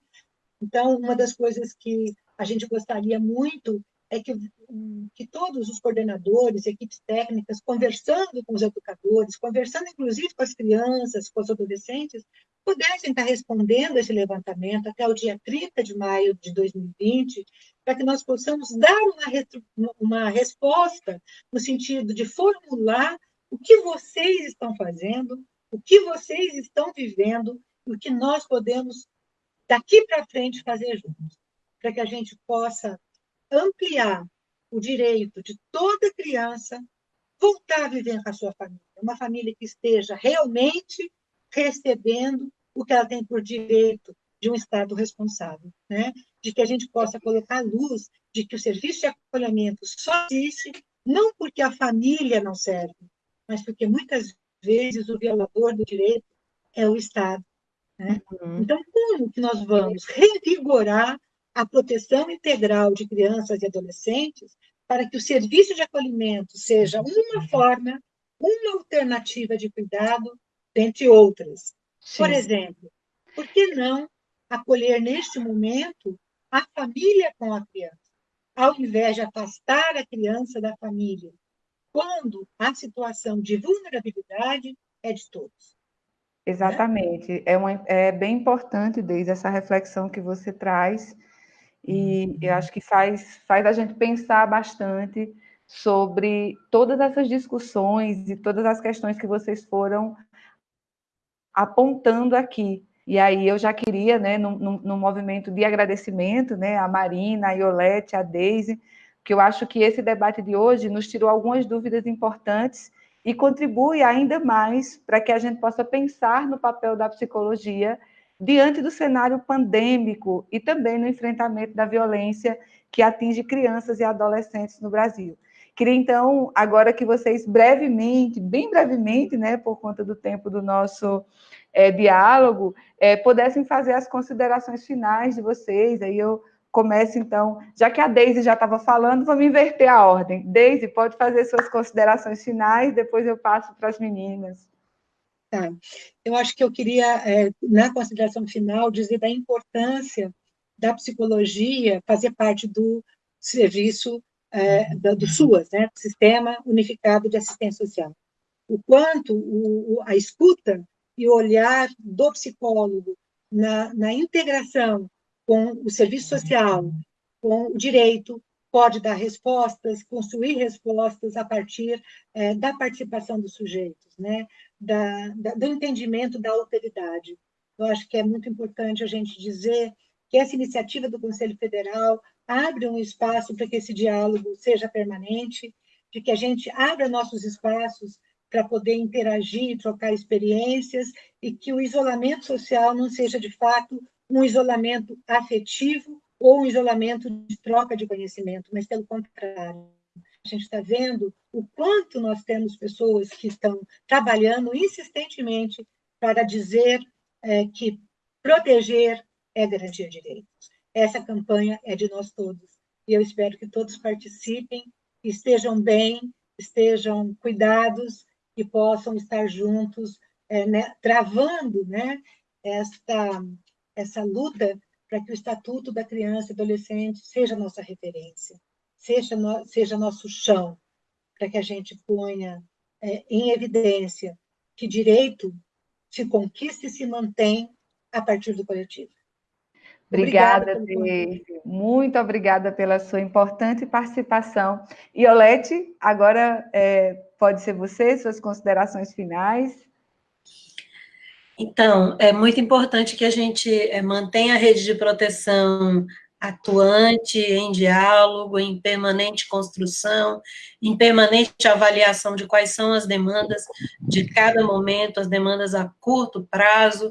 Então, uma das coisas que a gente gostaria muito é que, que todos os coordenadores, equipes técnicas, conversando com os educadores, conversando inclusive com as crianças, com os adolescentes, pudessem estar respondendo esse levantamento até o dia 30 de maio de 2020, para que nós possamos dar uma, uma resposta no sentido de formular o que vocês estão fazendo, o que vocês estão vivendo e o que nós podemos, daqui para frente, fazer juntos, para que a gente possa ampliar o direito de toda criança voltar a viver com a sua família. Uma família que esteja realmente recebendo o que ela tem por direito de um Estado responsável, né? de que a gente possa colocar luz de que o serviço de acolhimento só existe não porque a família não serve, mas porque muitas vezes o violador do direito é o Estado. Né? Uhum. Então, como que nós vamos revigorar a proteção integral de crianças e adolescentes para que o serviço de acolhimento seja uma forma, uma alternativa de cuidado, dentre outras. Sim. Por exemplo, por que não acolher neste momento a família com a criança? ao invés de afastar a criança da família, quando a situação de vulnerabilidade é de todos. Exatamente. É, uma, é bem importante, desde essa reflexão que você traz, e eu acho que faz, faz a gente pensar bastante sobre todas essas discussões e todas as questões que vocês foram apontando aqui. E aí eu já queria, né, no, movimento de agradecimento, né, a Marina, a Iolete, a Deise, que eu acho que esse debate de hoje nos tirou algumas dúvidas importantes e contribui ainda mais para que a gente possa pensar no papel da psicologia diante do cenário pandêmico e também no enfrentamento da violência que atinge crianças e adolescentes no Brasil. Queria, então, agora que vocês brevemente, bem brevemente, né, por conta do tempo do nosso é, diálogo, é, pudessem fazer as considerações finais de vocês. Aí eu começo, então, já que a Deise já estava falando, vamos inverter a ordem. Deise, pode fazer suas considerações finais, depois eu passo para as meninas. Tá. Eu acho que eu queria, é, na consideração final, dizer da importância da psicologia fazer parte do serviço é, do SUAS, né, Sistema Unificado de Assistência Social. O quanto o, a escuta e o olhar do psicólogo na, na integração com o serviço social, com o direito, pode dar respostas, construir respostas a partir é, da participação dos sujeitos, né? Da, da, do entendimento da alteridade. Eu acho que é muito importante a gente dizer que essa iniciativa do Conselho Federal abre um espaço para que esse diálogo seja permanente, de que a gente abra nossos espaços para poder interagir, trocar experiências, e que o isolamento social não seja, de fato, um isolamento afetivo ou um isolamento de troca de conhecimento, mas pelo contrário. A gente está vendo o quanto nós temos pessoas que estão trabalhando insistentemente para dizer é, que proteger é garantir direitos. Essa campanha é de nós todos. E eu espero que todos participem, estejam bem, estejam cuidados e possam estar juntos, é, né, travando né, esta essa luta para que o Estatuto da Criança e Adolescente seja nossa referência, seja, no, seja nosso chão, para que a gente ponha é, em evidência que direito se conquista e se mantém a partir do coletivo. Obrigada, obrigada Muito obrigada pela sua importante participação. Iolete, agora é, pode ser você, suas considerações finais. Então, é muito importante que a gente é, mantenha a rede de proteção atuante, em diálogo, em permanente construção, em permanente avaliação de quais são as demandas de cada momento, as demandas a curto prazo,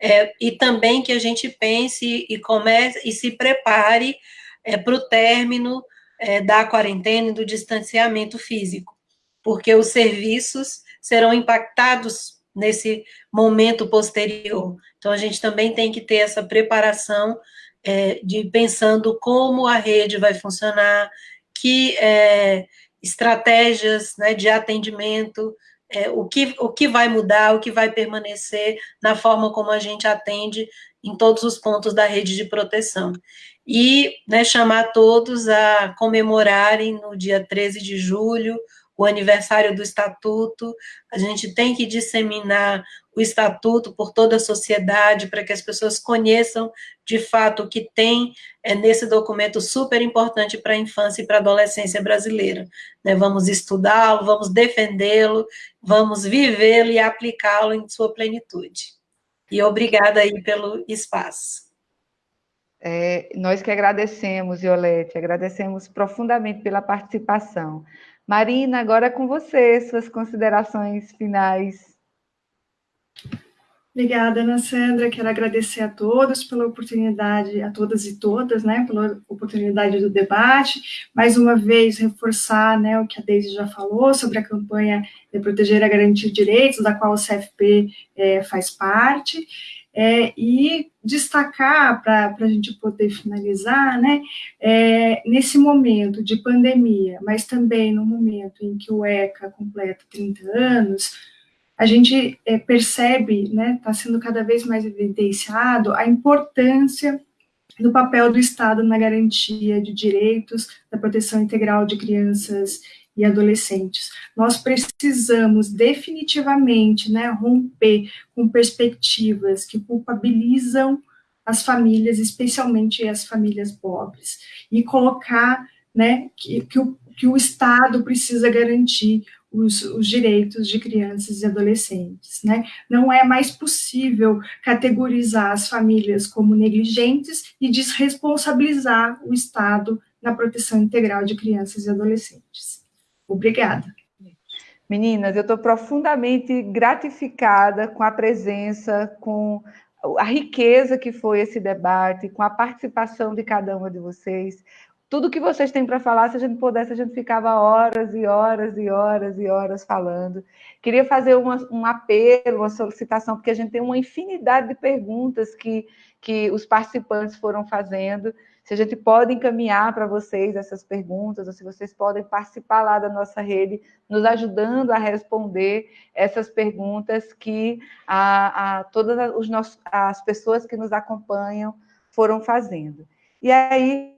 é, e também que a gente pense e comece e se prepare é, para o término é, da quarentena e do distanciamento físico, porque os serviços serão impactados nesse momento posterior. Então, a gente também tem que ter essa preparação é, de pensando como a rede vai funcionar, que é, estratégias né, de atendimento, é, o, que, o que vai mudar, o que vai permanecer na forma como a gente atende em todos os pontos da rede de proteção. E né, chamar todos a comemorarem no dia 13 de julho o aniversário do Estatuto, a gente tem que disseminar o Estatuto por toda a sociedade, para que as pessoas conheçam, de fato, o que tem é, nesse documento super importante para a infância e para a adolescência brasileira. Né? Vamos estudá-lo, vamos defendê-lo, vamos vivê-lo e aplicá-lo em sua plenitude. E obrigada aí pelo espaço. É, nós que agradecemos, Violete, agradecemos profundamente pela participação. Marina, agora é com você, suas considerações finais. Obrigada, Ana Sandra. Quero agradecer a todos pela oportunidade, a todas e todas, né, pela oportunidade do debate. Mais uma vez, reforçar né, o que a Deise já falou sobre a campanha de proteger a garantir direitos, da qual o CFP é, faz parte. É, e destacar, para a gente poder finalizar, né, é, nesse momento de pandemia, mas também no momento em que o ECA completa 30 anos, a gente é, percebe, está né, sendo cada vez mais evidenciado a importância do papel do Estado na garantia de direitos, da proteção integral de crianças e adolescentes. Nós precisamos definitivamente né, romper com perspectivas que culpabilizam as famílias, especialmente as famílias pobres, e colocar né, que, que, o, que o Estado precisa garantir os, os, direitos de crianças e adolescentes. Né? Não é mais possível categorizar as famílias como negligentes e desresponsabilizar o Estado na proteção integral de crianças e adolescentes. Obrigada. Meninas, eu estou profundamente gratificada com a presença, com a riqueza que foi esse debate, com a participação de cada uma de vocês. Tudo que vocês têm para falar, se a gente pudesse, a gente ficava horas e horas e horas e horas falando. Queria fazer uma, um apelo, uma solicitação, porque a gente tem uma infinidade de perguntas que, que os participantes foram fazendo se a gente pode encaminhar para vocês essas perguntas, ou se vocês podem participar lá da nossa rede, nos ajudando a responder essas perguntas que a, a todas os nossos, as pessoas que nos acompanham foram fazendo. E aí,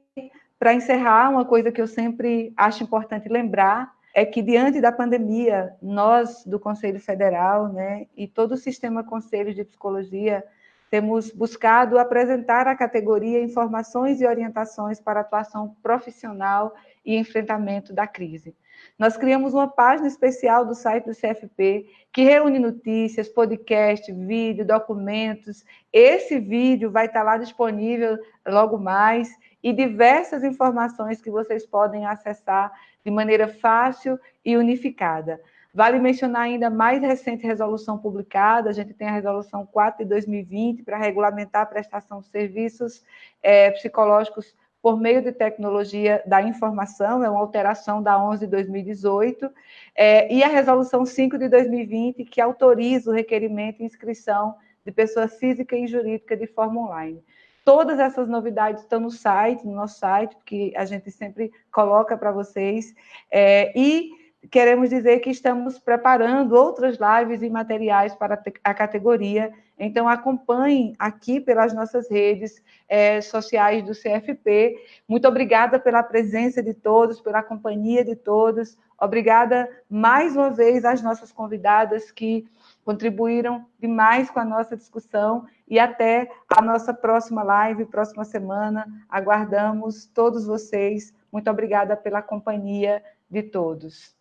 para encerrar, uma coisa que eu sempre acho importante lembrar é que, diante da pandemia, nós do Conselho Federal né, e todo o sistema Conselho de Psicologia temos buscado apresentar à categoria informações e orientações para atuação profissional e enfrentamento da crise. Nós criamos uma página especial do site do CFP, que reúne notícias, podcast, vídeo, documentos. Esse vídeo vai estar lá disponível logo mais e diversas informações que vocês podem acessar de maneira fácil e unificada. Vale mencionar ainda a mais recente resolução publicada, a gente tem a resolução 4 de 2020 para regulamentar a prestação de serviços é, psicológicos por meio de tecnologia da informação, é uma alteração da 11 de 2018, é, e a resolução 5 de 2020, que autoriza o requerimento e inscrição de pessoa física e jurídica de forma online. Todas essas novidades estão no site, no nosso site, que a gente sempre coloca para vocês, é, e queremos dizer que estamos preparando outras lives e materiais para a categoria, então acompanhem aqui pelas nossas redes é, sociais do CFP. Muito obrigada pela presença de todos, pela companhia de todos. Obrigada mais uma vez às nossas convidadas que contribuíram demais com a nossa discussão e até a nossa próxima live, próxima semana. Aguardamos todos vocês. Muito obrigada pela companhia de todos.